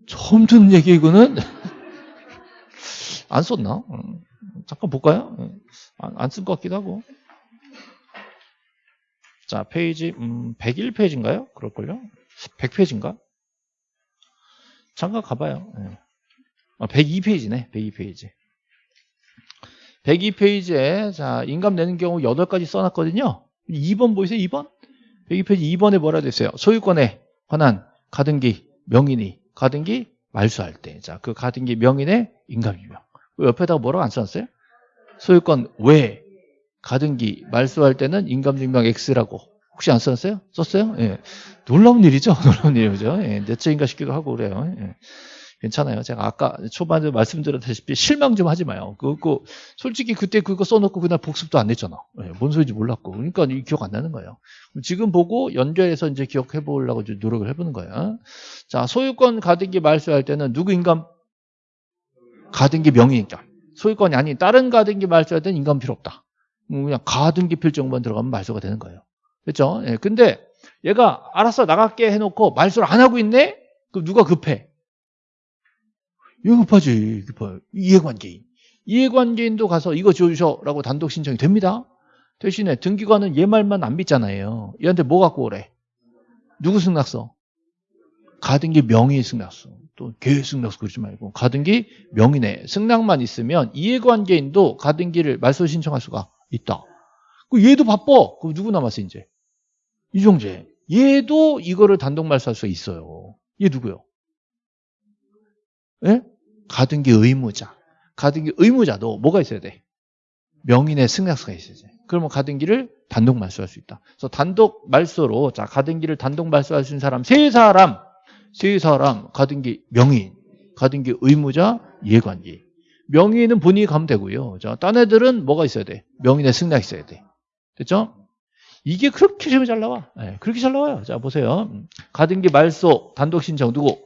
처음 듣는 얘기 이거는 안 썼나? 음, 잠깐 볼까요? 안 쓴것 같기도 하고. 자, 페이지 음, 101페이지인가요? 그럴걸요? 100페이지인가? 잠깐 가봐요. 네. 아, 102페이지네. 102페이지. 102페이지에 자 인감 내는 경우 8가지 써놨거든요. 2번 보이세요? 2번? 102페이지 2번에 뭐라 됐어요? 소유권에 관한 가등기 명인이 가등기 말소할 때. 자, 그 가등기 명인의 인감유명. 그 옆에다가 뭐라고 안 써놨어요? 소유권 외 가등기 말소할 때는 인감증명 X라고 혹시 안 써놨어요? 썼어요? 예. 놀라운 일이죠. 놀라운 일이죠. 예. 내적인가 싶기도 하고 그래요. 예. 괜찮아요. 제가 아까 초반에 말씀드렸다시피 실망 좀 하지 마요. 그거 솔직히 그때 그거 써놓고 그날 복습도 안 했잖아. 예. 뭔 소리인지 몰랐고. 그러니까 기억 안 나는 거예요. 지금 보고 연결해서 이제 기억해 보려고 노력을 해보는 거예요. 자, 소유권 가등기 말소할 때는 누구 인감? 가등기 명의 인감. 소유권이 아닌 다른 가등기 말소할 때는 인감 필요 없다. 그냥 가등기 필정만 들어가면 말소가 되는 거예요. 그렇죠? 예, 근데 얘가 알았어 나갈게 해놓고 말소를 안 하고 있네? 그럼 누가 급해? 얘가 급하지. 급해. 이해관계인. 이해관계인도 가서 이거 지워주셔 라고 단독 신청이 됩니다. 대신에 등기관은 얘 말만 안 믿잖아요. 얘한테 뭐 갖고 오래? 누구 승낙서? 가등기 명의 승낙서. 또 계획 승낙서 그러지 말고 가등기 명의네 승낙만 있으면 이해관계인도 가등기를 말소 신청할 수가 있다. 그 얘도 바빠. 그럼 누구 남았어 이제? 이종재. 얘도 이거를 단독 말소할 수 있어요. 얘 누구요? 예? 가등기 의무자. 가등기 의무자도 뭐가 있어야 돼? 명인의 승낙서가 있어야지. 그러면 가등기를 단독 말소할 수 있다. 그래서 단독 말소로 자 가등기를 단독 말소할 수 있는 사람 세 사람, 세 사람 가등기 명인, 가등기 의무자, 예관기. 명인은 본인이 가면 되고요. 자, 딴 애들은 뭐가 있어야 돼? 명인의 승낙이 있어야 돼. 됐죠? 이게 그렇게 시험이 잘 나와. 네, 그렇게 잘 나와요. 자, 보세요. 가등기 말소, 단독 신청 누구?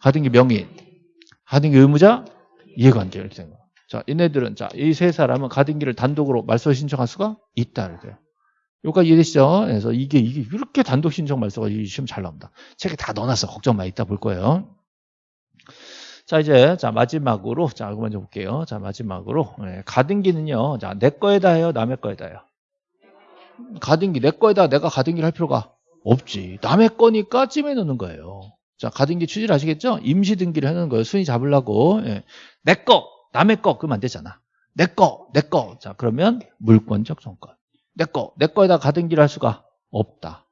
가등기 명인, 가등기 의무자, 이해관계 이렇게 된 거. 자, 얘네들은 자, 이 세 사람은 가등기를 단독으로 말소 신청할 수가 있다 이렇게. 여기까지 이해되시죠? 그래서 이게 이게 이렇게 단독 신청 말소가 이 시험 잘 나옵니다. 책에 다 넣어놨어. 걱정 마. 이따 볼 거예요. 자 이제 자 마지막으로 자 이거 먼저 볼게요. 자 마지막으로 네, 가등기는요. 자내 거에다 해요, 남의 거에다 해요. 가등기 내 거에다 내가 가등기를 할 필요가 없지. 남의 거니까 찜해 놓는 거예요. 자 가등기 취지를 아시겠죠? 임시 등기를 해놓는 거예요. 순위 잡으려고 예. 내 거, 남의 거 그러면 안 되잖아. 내 거, 내 거. 자 그러면 물권적 정권. 내 거, 내 거에다 가등기를 할 수가 없다.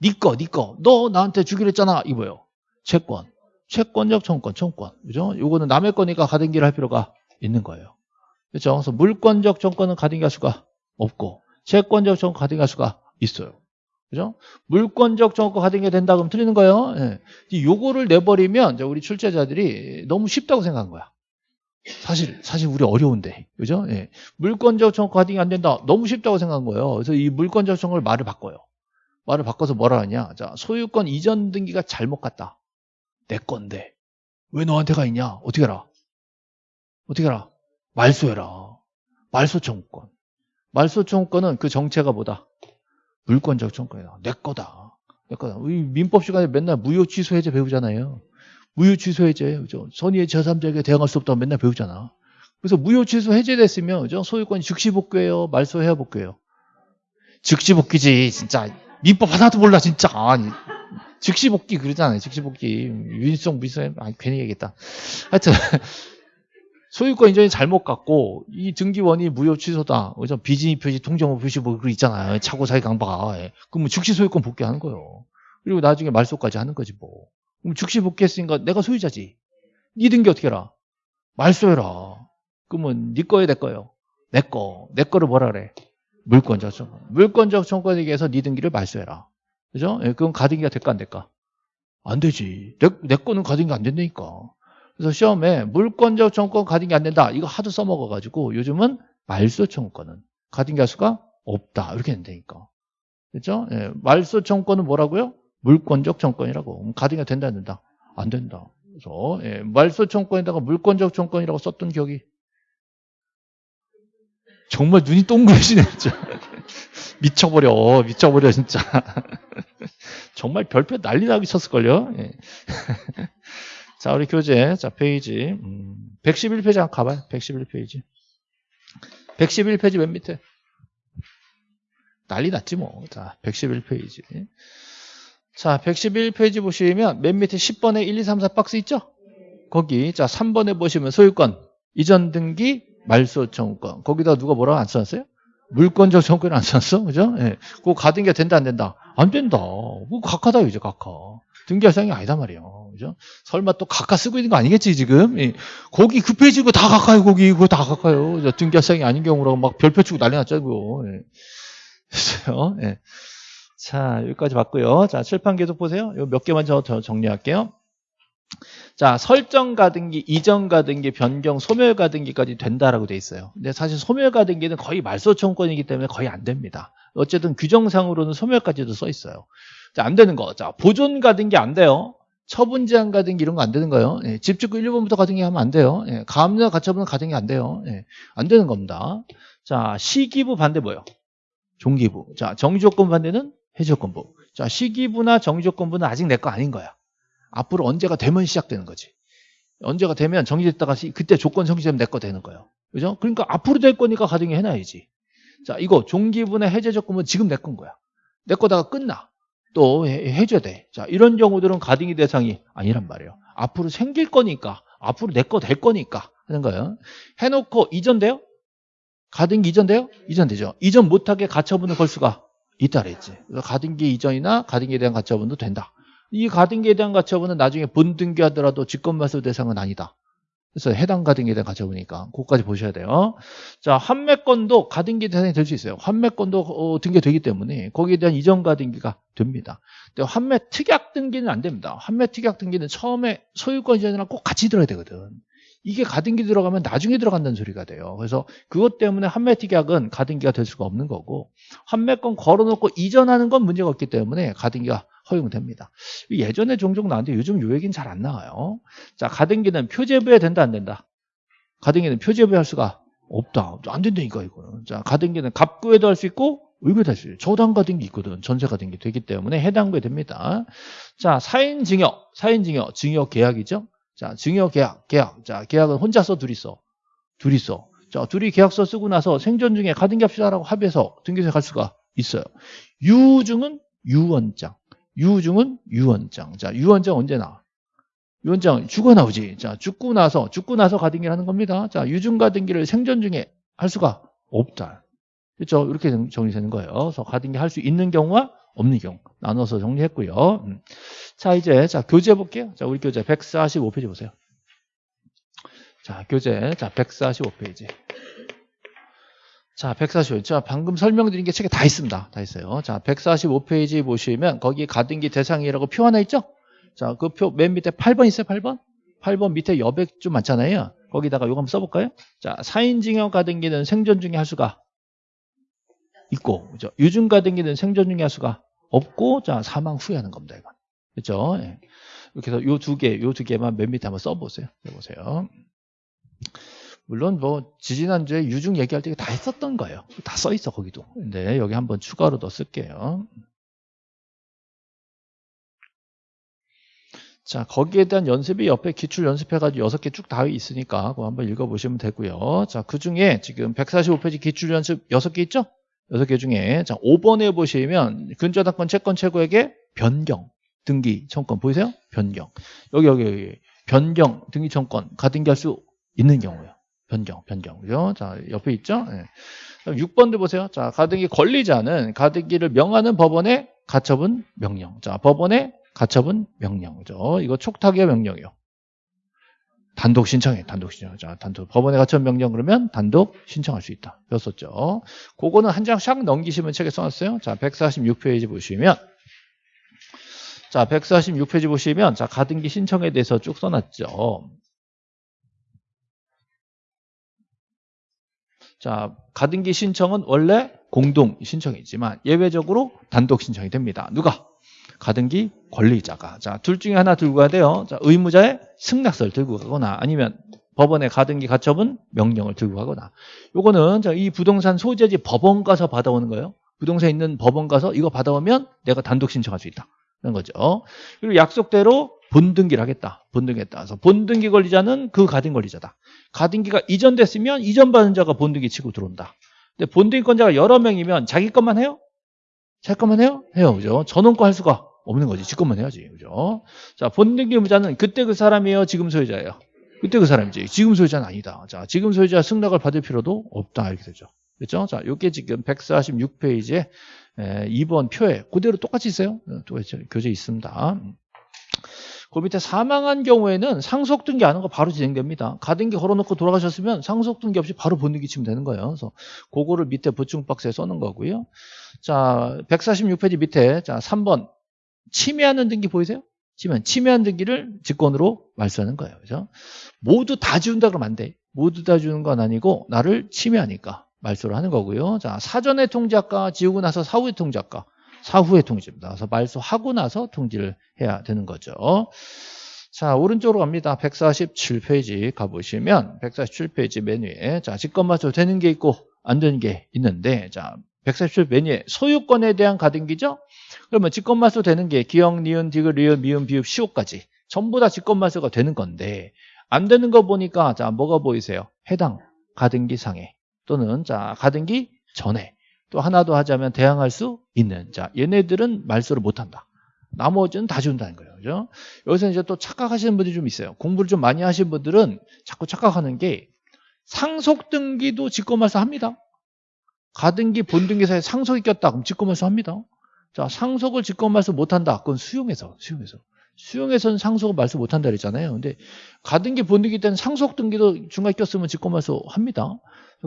네 거, 네 거. 너 나한테 주기로 했잖아. 이거요. 채권. 채권적 청권, 청권. 그죠? 요거는 남의 거니까 가등기를 할 필요가 있는 거예요. 그렇죠? 그래서 물권적 청권은 가등기 할 수가 없고 채권적 청권 가등기 할 수가 있어요. 그죠? 물권적 청권 가등기 된다 그러면 틀리는 거예요. 예. 요거를 내버리면 우리 출제자들이 너무 쉽다고 생각한 거야. 사실 사실 우리 어려운데 그죠? 예. 물권적 청권 가등기 안 된다. 너무 쉽다고 생각한 거예요. 그래서 이 물권적 청권을 말을 바꿔요. 말을 바꿔서 뭐라 하냐? 자, 소유권 이전 등기가 잘못 갔다. 내 건데 왜 너한테 가 있냐? 어떻게 알아? 어떻게 알아? 말소해라. 말소 청구권. 말소 청구권은 그 정체가 뭐다? 물권적 청구권이다. 내 거다. 내 거다. 우리 민법 시간에 맨날 무효 취소 해제 배우잖아요. 무효 취소 해제, 그죠? 선의의 제3자에게 대항할 수 없다고 맨날 배우잖아. 그래서 무효 취소 해제됐으면 그죠? 소유권이 즉시 복귀해요, 말소해야 복귀해요. 즉시 복귀지, 진짜. 민법 하나도 몰라, 진짜. 아니, 즉시 복귀 그러잖아요. 즉시 복귀. 윤성, 무성, 아 괜히 얘기했다. 하여튼. 소유권 인정이 잘못 갔고 이 등기원이 무효 취소다. 그죠? 비진입 표시, 통정호 표시 뭐 그거 있잖아요. 차고 사기 강박. 예. 그럼 뭐 즉시 소유권 복귀하는 거예요. 그리고 나중에 말소까지 하는 거지 뭐. 그럼 즉시 복귀했으니까 내가 소유자지. 네 등기 어떻게 해라? 말소해라. 그러면 네 거에 내 거요. 내 거. 내 거를 뭐라 그래? 물권적 청권. 물권적 청권에 의해서 네 등기를 말소해라. 그죠? 예, 그건 가등기가 될까 안 될까? 안 되지. 내, 내 거는 가등기 안 된다니까. 그래서 시험에 물권적 청권 가등기 안 된다. 이거 하도 써먹어가지고 요즘은 말소 청권은 가등기 할 수가 없다. 이렇게 된다니까. 그죠? 예, 말소 청권은 뭐라고요? 물권적 청권이라고. 가등기가 된다 안 된다? 안 된다. 그래서 예, 말소 청권에다가 물권적 청권이라고 썼던 기억이 정말 눈이 동그래지네 진짜. 미쳐버려 미쳐버려 진짜. 정말 별표 난리 나기 쳤을걸요? 예. 자 우리 교재 자 페이지. 음, 111페이지 한번 가봐요. 111페이지. 111페이지 맨 밑에. 난리 났지 뭐 자 111페이지. 자 111페이지 보시면 맨 밑에 10번에 1, 2, 3, 4 박스 있죠? 거기. 자 3번에 보시면 소유권 이전 등기 말소 청구권 거기다 누가 뭐라고 안 써놨어요? 물권적 청구권 안 썼어? 그죠? 예. 그거 가등기가 된다, 안 된다? 안 된다. 그거 각하다, 이제 각하. 등기할 상이 아니다 말이에요. 그죠? 설마 또 각하 쓰고 있는 거 아니겠지, 지금? 예. 거기 그거 다 각하요, 거기. 그거 다 각하요. 등기할 상이 아닌 경우라고 막 별표 치고 난리 났자고. 예. 됐어요. 예. 자, 여기까지 봤고요. 자, 칠판 계속 보세요. 몇 개만 저 정리할게요. 자, 설정 가등기, 이전 가등기, 변경, 소멸 가등기까지 된다라고 돼 있어요. 근데 사실 소멸 가등기는 거의 말소 청권이기 때문에 거의 안 됩니다. 어쨌든 규정상으로는 소멸까지도 써 있어요. 자, 안 되는 거. 자, 보존 가등기 안 돼요. 처분 제한 가등기 이런 거 안 되는 거예요. 예, 집주권 1번부터 가등기 하면 안 돼요. 예, 가압류 가처분 가등기 안 돼요. 예, 안 되는 겁니다. 자, 시기부 반대 뭐예요? 종기부. 자, 정지조건 반대는 해지조건부. 자, 시기부나 정지조건부는 아직 내 거 아닌 거야. 앞으로 언제가 되면 시작되는 거지. 언제가 되면 정지됐다가 그때 조건 성취되면 내 거 되는 거예요. 그죠? 그러니까 앞으로 될 거니까 가등기 해놔야지. 자, 이거 종기분의 해제 조건은 지금 내 건 거야. 내 거다가 끝나. 또 해, 줘야 돼. 자, 이런 경우들은 가등기 대상이 아니란 말이에요. 앞으로 생길 거니까, 앞으로 내 거 될 거니까 하는 거예요. 해놓고 이전돼요? 가등기 이전돼요? 이전되죠. 이전 못하게 가처분을 걸 수가 있다 그랬지. 그래서 가등기 이전이나 가등기에 대한 가처분도 된다. 이 가등기에 대한 가처분은 나중에 본등기하더라도 직권말소 대상은 아니다. 그래서 해당 가등기에 대한 가져보니까 그것까지 보셔야 돼요. 자, 환매권도 가등기 대상이 될 수 있어요. 환매권도 어, 등기되기 때문에 거기에 대한 이전 가등기가 됩니다. 근데 환매 특약 등기는 안 됩니다. 환매 특약 등기는 처음에 소유권 이전이랑 꼭 같이 들어야 되거든. 이게 가등기 들어가면 나중에 들어간다는 소리가 돼요. 그래서 그것 때문에 환매 특약은 가등기가 될 수가 없는 거고 환매권 걸어놓고 이전하는 건 문제가 없기 때문에 가등기가 허용됩니다. 예전에 종종 나왔는데 요즘 요 얘기는 잘안 나와요. 자, 가등기는 표제부에 된다 안 된다? 가등기는 표제부에 할 수가 없다. 안 된다니까 이거는. 자, 가등기는 갑구에도 할 수 있고 의무에도 할 수 있어요. 저당 가등기 있거든. 전세 가등기 되기 때문에 해당 구에 됩니다. 자, 사인 증여, 사인 증여, 증여 계약이죠. 자, 증여 계약, 계약. 자, 계약은 혼자서 둘이서, 둘이서. 자, 둘이 계약서 쓰고 나서 생전 중에 가등기 합시다라고 합의해서 등기소에 갈 수가 있어요. 유증은 유언장. 유증은 유언장. 자, 유언장 언제 나와? 유언장 죽어 나오지. 자, 죽고 나서, 죽고 나서 가등기를 하는 겁니다. 자, 유증 가등기를 생전 중에 할 수가 없다. 그렇죠? 이렇게 정리되는 거예요. 그래서 가등기 할 수 있는 경우와 없는 경우 나눠서 정리했고요. 음. 자, 이제 자 교재 볼게요. 자, 우리 교재 145페이지 보세요. 자, 교재 자 145페이지. 자, 145. 자, 방금 설명드린 게 책에 다 있습니다. 다 있어요. 자, 145페이지 보시면 거기 가등기 대상이라고 표 하나 있죠? 자, 그 표 맨 밑에 8번 있어요, 8번? 8번 밑에 여백 좀 많잖아요. 거기다가 요거 한번 써볼까요? 자, 사인증여 가등기는 생전 중에 할 수가 있고, 그죠? 유증 가등기는 생전 중에 할 수가 없고, 자, 사망 후에 하는 겁니다, 이건. 그죠? 예. 이렇게 해서 요 두 개, 요 두 개만 맨 밑에 한번 써보세요. 해보세요. 물론 뭐 지지난주에 유증 얘기할 때 다 했었던 거예요. 다 써 있어 거기도. 근데 여기 한번 추가로 더 쓸게요. 자 거기에 대한 연습이 옆에 기출 연습해가지고 여섯 개 쭉 다 있으니까 그거 한번 읽어보시면 되고요. 자그 중에 지금 145페이지 기출 연습 여섯 개 있죠? 여섯 개 중에 자 5번에 보시면 근저당권 채권 최고에게 변경 등기 청권 보이세요? 변경 여기 여기 여기 변경 등기 청권 가등기할 수 있는 경우요. 변경, 변경. 그죠? 자, 옆에 있죠? 네. 6번도 보세요. 자, 가등기 권리자는 가등기를 명하는 법원의 가처분 명령. 자, 법원의 가처분 명령. 그죠? 이거 촉탁의 명령이요. 단독 신청해, 단독 신청. 자, 단독. 법원의 가처분 명령 그러면 단독 신청할 수 있다. 배웠었죠? 그거는 한 장 샥 넘기시면 책에 써놨어요. 자, 146페이지 보시면. 자, 146페이지 보시면, 자, 가등기 신청에 대해서 쭉 써놨죠. 자, 가등기 신청은 원래 공동 신청이지만 예외적으로 단독 신청이 됩니다. 누가? 가등기 권리자가. 자, 둘 중에 하나 들고 가야 돼요. 자, 의무자의 승낙서를 들고 가거나 아니면 법원의 가등기 가처분 명령을 들고 가거나. 요거는 이 부동산 소재지 법원 가서 받아오는 거예요. 부동산 있는 법원 가서 이거 받아오면 내가 단독 신청할 수 있다. 그런 거죠. 그리고 약속대로 본등기를 하겠다. 본등했다. 그래서 본등기 권리자는 그 가등 권리자다. 가등기가 이전됐으면 이전받은 자가 본등기 치고 들어온다. 근데 본등기권자가 여러 명이면 자기 것만 해요? 자기 것만 해요? 해요. 그죠? 전원권 할 수가 없는 거지. 지 것만 해야지. 그죠? 자, 본등기 의무자는 그때 그 사람이에요? 지금 소유자예요? 그때 그 사람이지. 지금 소유자는 아니다. 자, 지금 소유자 승낙을 받을 필요도 없다. 이렇게 되죠. 그렇죠? 자, 요게 지금 146페이지에 2번 표에 그대로 똑같이 있어요. 또 교재 있습니다. 그 밑에 사망한 경우에는 상속 등기 안 한 거 바로 진행됩니다. 가등기 걸어놓고 돌아가셨으면 상속 등기 없이 바로 본등기 치면 되는 거예요. 그래서 그거를 밑에 보충 박스에 써놓은 거고요. 자, 146페이지 밑에 자 3번 침해하는 등기 보이세요? 침해, 침해한 등기를 직권으로 말소하는 거예요. 그죠? 모두 다 지운다 그러면 안 돼. 모두 다 주는 건 아니고 나를 침해하니까 말소를 하는 거고요. 자, 사전에 통지할까 지우고 나서 사후에 통지할까? 사후에 통지입니다. 그래서 말소하고 나서 통지를 해야 되는 거죠. 자, 오른쪽으로 갑니다. 147페이지 가보시면 147페이지 메뉴에 자, 직권말소 되는 게 있고 안 되는 게 있는데 자, 147 메뉴에 소유권에 대한 가등기죠? 그러면 직권말소 되는 게 기억, 니은, 디귿, 리을, 미음, 비읍, 시옷까지 전부 다 직권말소가 되는 건데 안 되는 거 보니까 자, 뭐가 보이세요? 해당 가등기 상에 또는 자, 가등기 전에 또 하나 더 하자면 대항할 수 있는 자 얘네들은 말소를 못한다. 나머지는 다 준다는 거예요. 그죠? 여기서 이제 또 착각하시는 분들이 좀 있어요. 공부를 좀 많이 하신 분들은 자꾸 착각하는 게 상속 등기도 직권말소 합니다. 가등기 본등기사에 상속이 꼈다 그럼 직권말소 합니다. 자 상속을 직권말소 못 한다. 그건 수용해서 수용해서 수용에서는 상속 말소 못 한다 그랬잖아요. 근데 가등기 본등기 때는 상속 등기도 중간에 꼈으면 직권말소 합니다.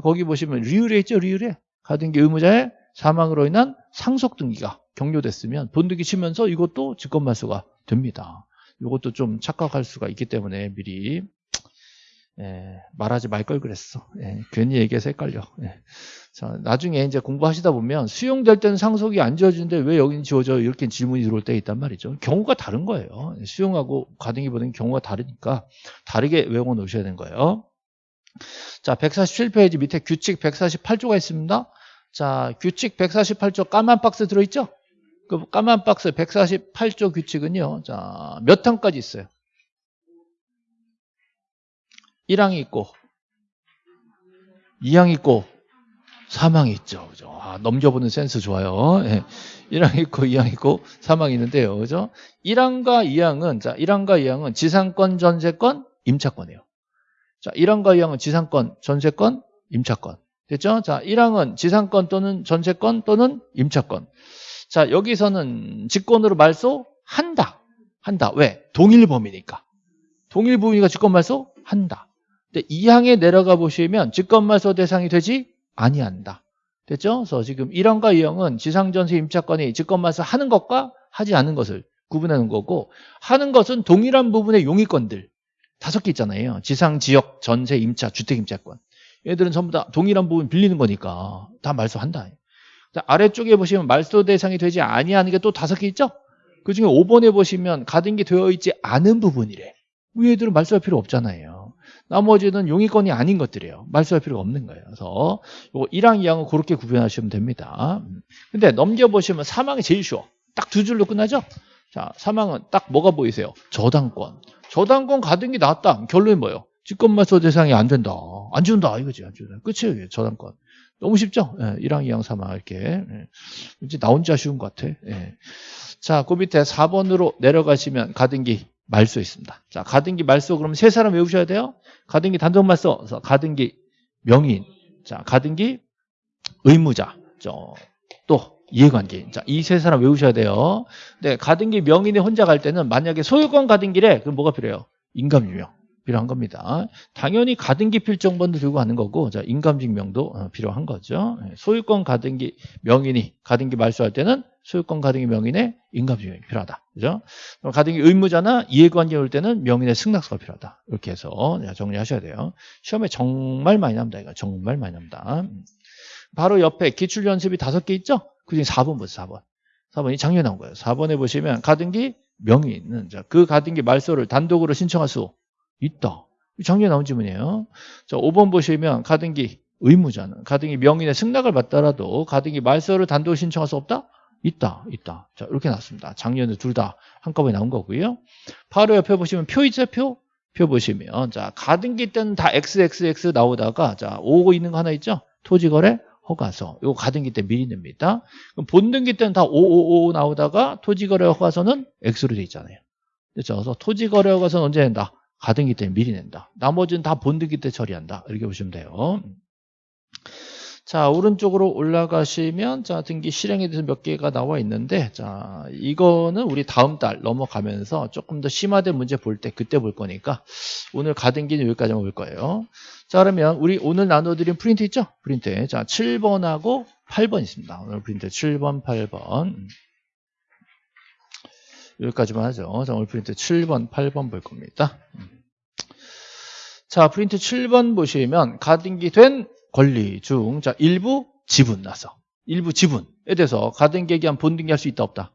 거기 보시면 리율에 있죠, 리율에. 가등기 의무자의 사망으로 인한 상속 등기가 격려됐으면 본등기 치면서 이것도 직권말소가 됩니다. 이것도 좀 착각할 수가 있기 때문에 미리 예, 말하지 말 걸 그랬어. 예, 괜히 얘기해서 헷갈려. 예. 자, 나중에 이제 공부하시다 보면 수용될 때는 상속이 안 지어지는데 왜 여기는 지워져? 이렇게 질문이 들어올 때 있단 말이죠. 경우가 다른 거예요. 수용하고 가등기 보는 경우가 다르니까 다르게 외워 놓으셔야 되는 거예요. 자, 147페이지 밑에 규칙 148조가 있습니다. 자, 규칙 148조 까만 박스 들어있죠? 그 까만 박스 148조 규칙은요. 자, 몇 항까지 있어요? 1항이 있고 2항이 있고 3항이 있죠. 그죠? 아, 넘겨보는 센스 좋아요. 예. 1항 있고 2항 있고 3항이 있는데요. 그죠? 1항과 2항은 자, 1항과 2항은 지상권, 전세권, 임차권이에요. 자, 1항과 2항은 지상권, 전세권, 임차권. 됐죠? 자, 1항은 지상권 또는 전세권 또는 임차권. 자, 여기서는 직권으로 말소 한다. 한다. 왜? 동일 범위니까. 동일 범위가 직권 말소 한다. 근데 2항에 내려가 보시면 직권 말소 대상이 되지 아니한다. 됐죠? 그래서 지금 1항과 2항은 지상전세 임차권이 직권 말소 하는 것과 하지 않는 것을 구분하는 거고 하는 것은 동일한 부분의 용의권들 다섯 개 있잖아요. 지상, 지역, 전세, 임차, 주택 임차권. 얘들은 전부 다 동일한 부분 빌리는 거니까 다 말소한다. 아래쪽에 보시면 말소 대상이 되지 아니하는 게 또 다섯 개 있죠? 그 중에 5번에 보시면 가등기 되어 있지 않은 부분이래. 위에들은 말소할 필요 없잖아요. 나머지는 용의권이 아닌 것들이에요. 말소할 필요가 없는 거예요. 그래서 요거 1항, 2항은 그렇게 구분하시면 됩니다. 근데 넘겨보시면 사망이 제일 쉬워. 딱 두 줄로 끝나죠? 자, 사망은 딱 뭐가 보이세요? 저당권. 저당권 가등기 나왔다. 결론이 뭐예요? 직권말소 대상이 안 된다. 안 준다. 이거지. 안 준다. 끝이에요. 저당권. 너무 쉽죠? 예, 1항, 2항, 3항 이렇게. 예. 이제 나 혼자 쉬운 것 같아. 예. 자, 그 밑에 4번으로 내려가시면 가등기 말소 있습니다. 자, 가등기 말소 그러면 세 사람 외우셔야 돼요. 가등기 단독 말소, 가등기 명인, 자, 가등기 의무자, 저, 또 이해관계. 자, 이 세 사람 외우셔야 돼요. 네, 가등기 명인이 혼자 갈 때는 만약에 소유권 가등기래, 그럼 뭐가 필요해요? 인감유명. 필요한 겁니다. 당연히 가등기 필정본도 들고 가는 거고 자 인감증명도 어, 필요한 거죠. 예, 소유권 가등기 명인이 가등기 말소할 때는 소유권 가등기 명인의 인감증명이 필요하다. 그죠? 가등기 의무자나 이해관계 올 때는 명인의 승낙서가 필요하다. 이렇게 해서 정리하셔야 돼요. 시험에 정말 많이 납니다. 이거 정말 많이 납니다. 바로 옆에 기출 연습이 다섯 개 있죠? 그중에 4번 보세요. 4번. 4번이 작년에 나온 거예요. 4번에 보시면 가등기 명인은 그 가등기 말소를 단독으로 신청할 수 있다. 작년에 나온 질문이에요. 자, 5번 보시면 가등기 의무자는 가등기 명인의 승낙을 받더라도 가등기 말소를 단독 신청할 수 없다? 있다, 있다. 자, 이렇게 나왔습니다. 작년에 둘 다 한꺼번에 나온 거고요. 바로 옆에 보시면 표 있죠, 표? 표 보시면, 자, 가등기 때는 다 XXX 나오다가, 자, 오고 있는 거 하나 있죠? 토지거래 허가서. 이거 가등기 때 미리 냅니다. 그럼 본등기 때는 다 555 나오다가 토지거래 허가서는 X로 돼 있잖아요. 그렇죠? 그래서 토지거래 허가서는 언제 낸다? 가등기 때 미리 낸다. 나머지는 다 본등기 때 처리한다. 이렇게 보시면 돼요. 자, 오른쪽으로 올라가시면 자, 등기 실행에 대해서 몇 개가 나와 있는데 자, 이거는 우리 다음 달 넘어가면서 조금 더 심화된 문제 볼 때 그때 볼 거니까 오늘 가등기는 여기까지만 볼 거예요. 자, 그러면 우리 오늘 나눠 드린 프린트 있죠? 프린트. 자, 7번하고 8번 있습니다. 오늘 프린트 7번, 8번. 여기까지만 하죠. 자, 오늘 프린트 7번, 8번 볼 겁니다. 자, 프린트 7번 보시면 가등기 된 권리 중, 자, 일부 지분 나서. 일부 지분에 대해서 가등기에 대한 본등기 할 수 있다, 없다.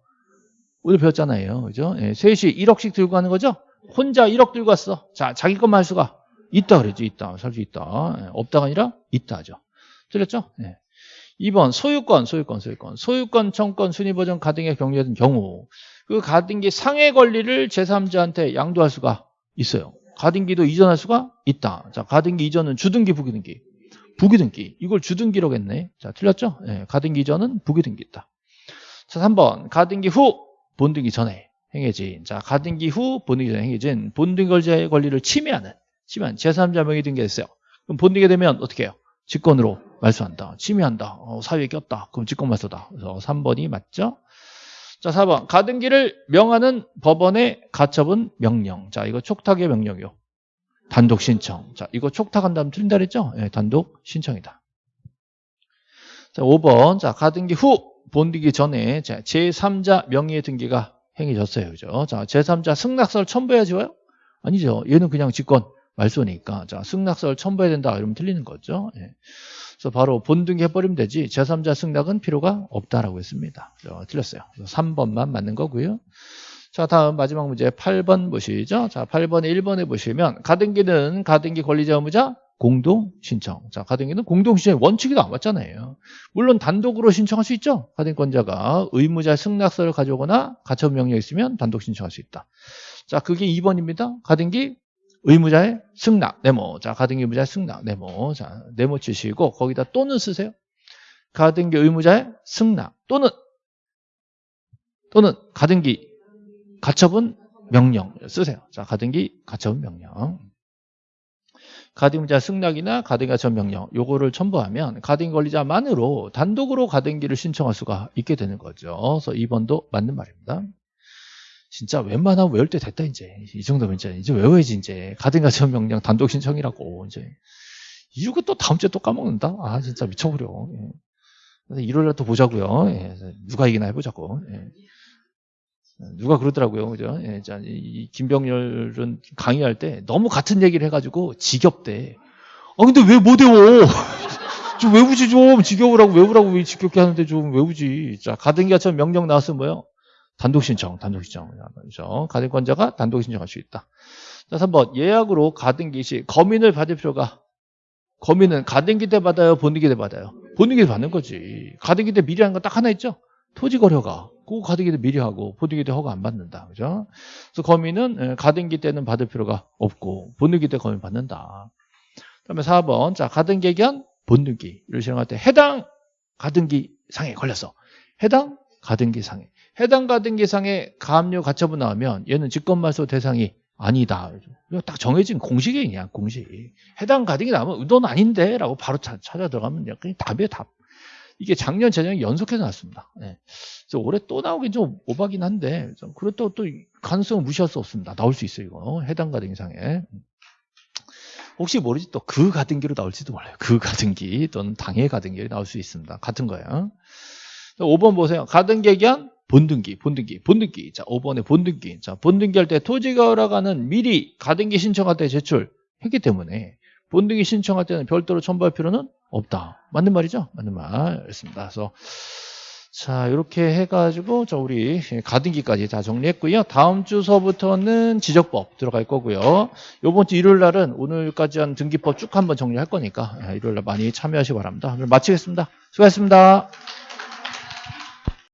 오늘 배웠잖아요. 그죠? 예, 셋이 1억씩 들고 가는 거죠? 혼자 1억 들고 왔어. 자, 자기 것만 할 수가 있다 그랬죠. 있다. 살 수 있다. 예, 없다가 아니라 있다 하죠. 틀렸죠? 예. 2번 소유권, 소유권, 소유권. 소유권, 청권, 순위 보전 가등기에 경려된 경우 그 가등기 상해 권리를 제3자한테 양도할 수가 있어요. 가등기도 이전할 수가 있다. 자, 가등기 이전은 주등기, 부기등기. 부기등기. 이걸 주등기라고 했네. 자, 틀렸죠? 네, 가등기 이전은 부기등기 있다. 자, 3번. 가등기 후 본등기 전에 행해진. 자, 가등기 후 본등기 전에 행해진 본등기 걸자의 권리를 침해하는 침해한 제3자 명의 등기했어요. 그럼 본등기 되면 어떻게 해요? 직권으로 말소한다. 침해한다. 어, 사유에 꼈다. 그럼 직권 말소다. 그래서 3번이 맞죠? 자, 4번. 가등기를 명하는 법원의 가처분 명령. 자, 이거 촉탁의 명령이요. 단독 신청. 자, 이거 촉탁한다면 틀린다 그랬죠? 예, 단독 신청이다. 자, 5번. 자, 가등기 후 본등기 전에 자, 제3자 명의의 등기가 행해졌어요. 그죠? 자, 제3자 승낙서를 첨부해야지 와요? 아니죠. 얘는 그냥 직권 말소니까. 자, 승낙서를 첨부해야 된다. 이러면 틀리는 거죠. 예. 그래서 바로 본등기 해버리면 되지 제3자 승낙은 필요가 없다라고 했습니다. 자, 틀렸어요. 3번만 맞는 거고요. 자, 다음 마지막 문제 8번 보시죠. 자, 8번에 1번에 보시면 가등기는 가등기 권리자 의무자 공동 신청. 자, 가등기는 공동 신청의 원칙이 나왔잖아요. 물론 단독으로 신청할 수 있죠. 가등권자가 의무자 승낙서를 가져오거나 가처분 명령이 있으면 단독 신청할 수 있다. 자, 그게 2번입니다. 가등기 의무자의 승낙, 네모. 자, 가등기 의무자의 승낙, 네모. 자, 네모 치시고 거기다 또는 쓰세요. 가등기 의무자의 승낙 또는 또는 가등기 가처분 명령 쓰세요. 자, 가등기 가처분 명령. 가등기자 승낙이나 가등기 가처분 명령 요거를 첨부하면 가등기 권리자만으로 단독으로 가등기를 신청할 수가 있게 되는 거죠. 그래서 2번도 맞는 말입니다. 진짜 웬만하면 외울 때 됐다 이제 이 정도면 이제 이제 외워야지 이제 가등기 가처분 명령 단독 신청이라고 이제 이거 또 다음 주에 또 까먹는다. 아 진짜 미쳐버려. 예. 일요일에 또 보자고요. 예. 누가 이기나 해보자고. 예. 누가 그러더라고요. 그죠? 예, 자, 이 김병렬은 강의할 때 너무 같은 얘기를 해가지고 지겹대. 아, 근데 왜 못 외워? 좀 외우지 좀. 지겨우라고 외우라고 왜 지겹게 하는데 좀 외우지. 자, 가등기가처럼 명령 나왔으면 뭐요? 단독 신청, 단독 신청. 그렇죠? 가등권자가 단독 신청할 수 있다. 자, 3번. 예약으로 가등기 시 검인을 받을 필요가 검인은 가등기 때 받아요? 본등기 때 받아요? 본등기 때 받는 거지. 가등기 때 미리 하는 건딱 하나 있죠? 토지 거래가. 그거 가등기 때 미리 하고 본등기 때 허가 안 받는다. 그죠? 그래서 검인은 가등기 때는 받을 필요가 없고 본등기 때 검인 받는다. 그다음에 4번. 자, 가등기 견 본등기를 실행할 때 해당 가등기 상에 걸렸어. 해당 가등기 상에. 해당 가등기 상에 가압류 가처분 나오면 얘는 직권말소 대상이 아니다. 딱 정해진 공식이에요, 그냥 공식. 해당 가등기 나오면 넌 아닌데? 라고 바로 찾아 들어가면 그냥 답이에요, 답. 이게 작년, 재작년 연속해서 나왔습니다. 네. 그래서 올해 또 나오긴 좀 오바긴 한데, 그렇다고 또 가능성을 무시할 수 없습니다. 나올 수 있어요, 이거. 해당 가등기 상에. 혹시 모르지 또 그 가등기로 나올지도 몰라요. 그 가등기 또는 당해 가등기로 나올 수 있습니다. 같은 거예요. 5번 보세요. 가등기 견 본등기, 본등기, 본등기. 자, 5번에 본등기. 자, 본등기 할 때 토지가 허락하는 미리 가등기 신청할 때 제출했기 때문에 본등기 신청할 때는 별도로 첨부할 필요는 없다. 맞는 말이죠? 맞는 말이었습니다. 그래서 자, 이렇게 해가지고 저 우리 가등기까지 다 정리했고요. 다음 주서부터는 지적법 들어갈 거고요. 이번 주 일요일 날은 오늘까지 한 등기법 쭉 한번 정리할 거니까 일요일 날 많이 참여하시기 바랍니다. 그럼 마치겠습니다. 수고하셨습니다.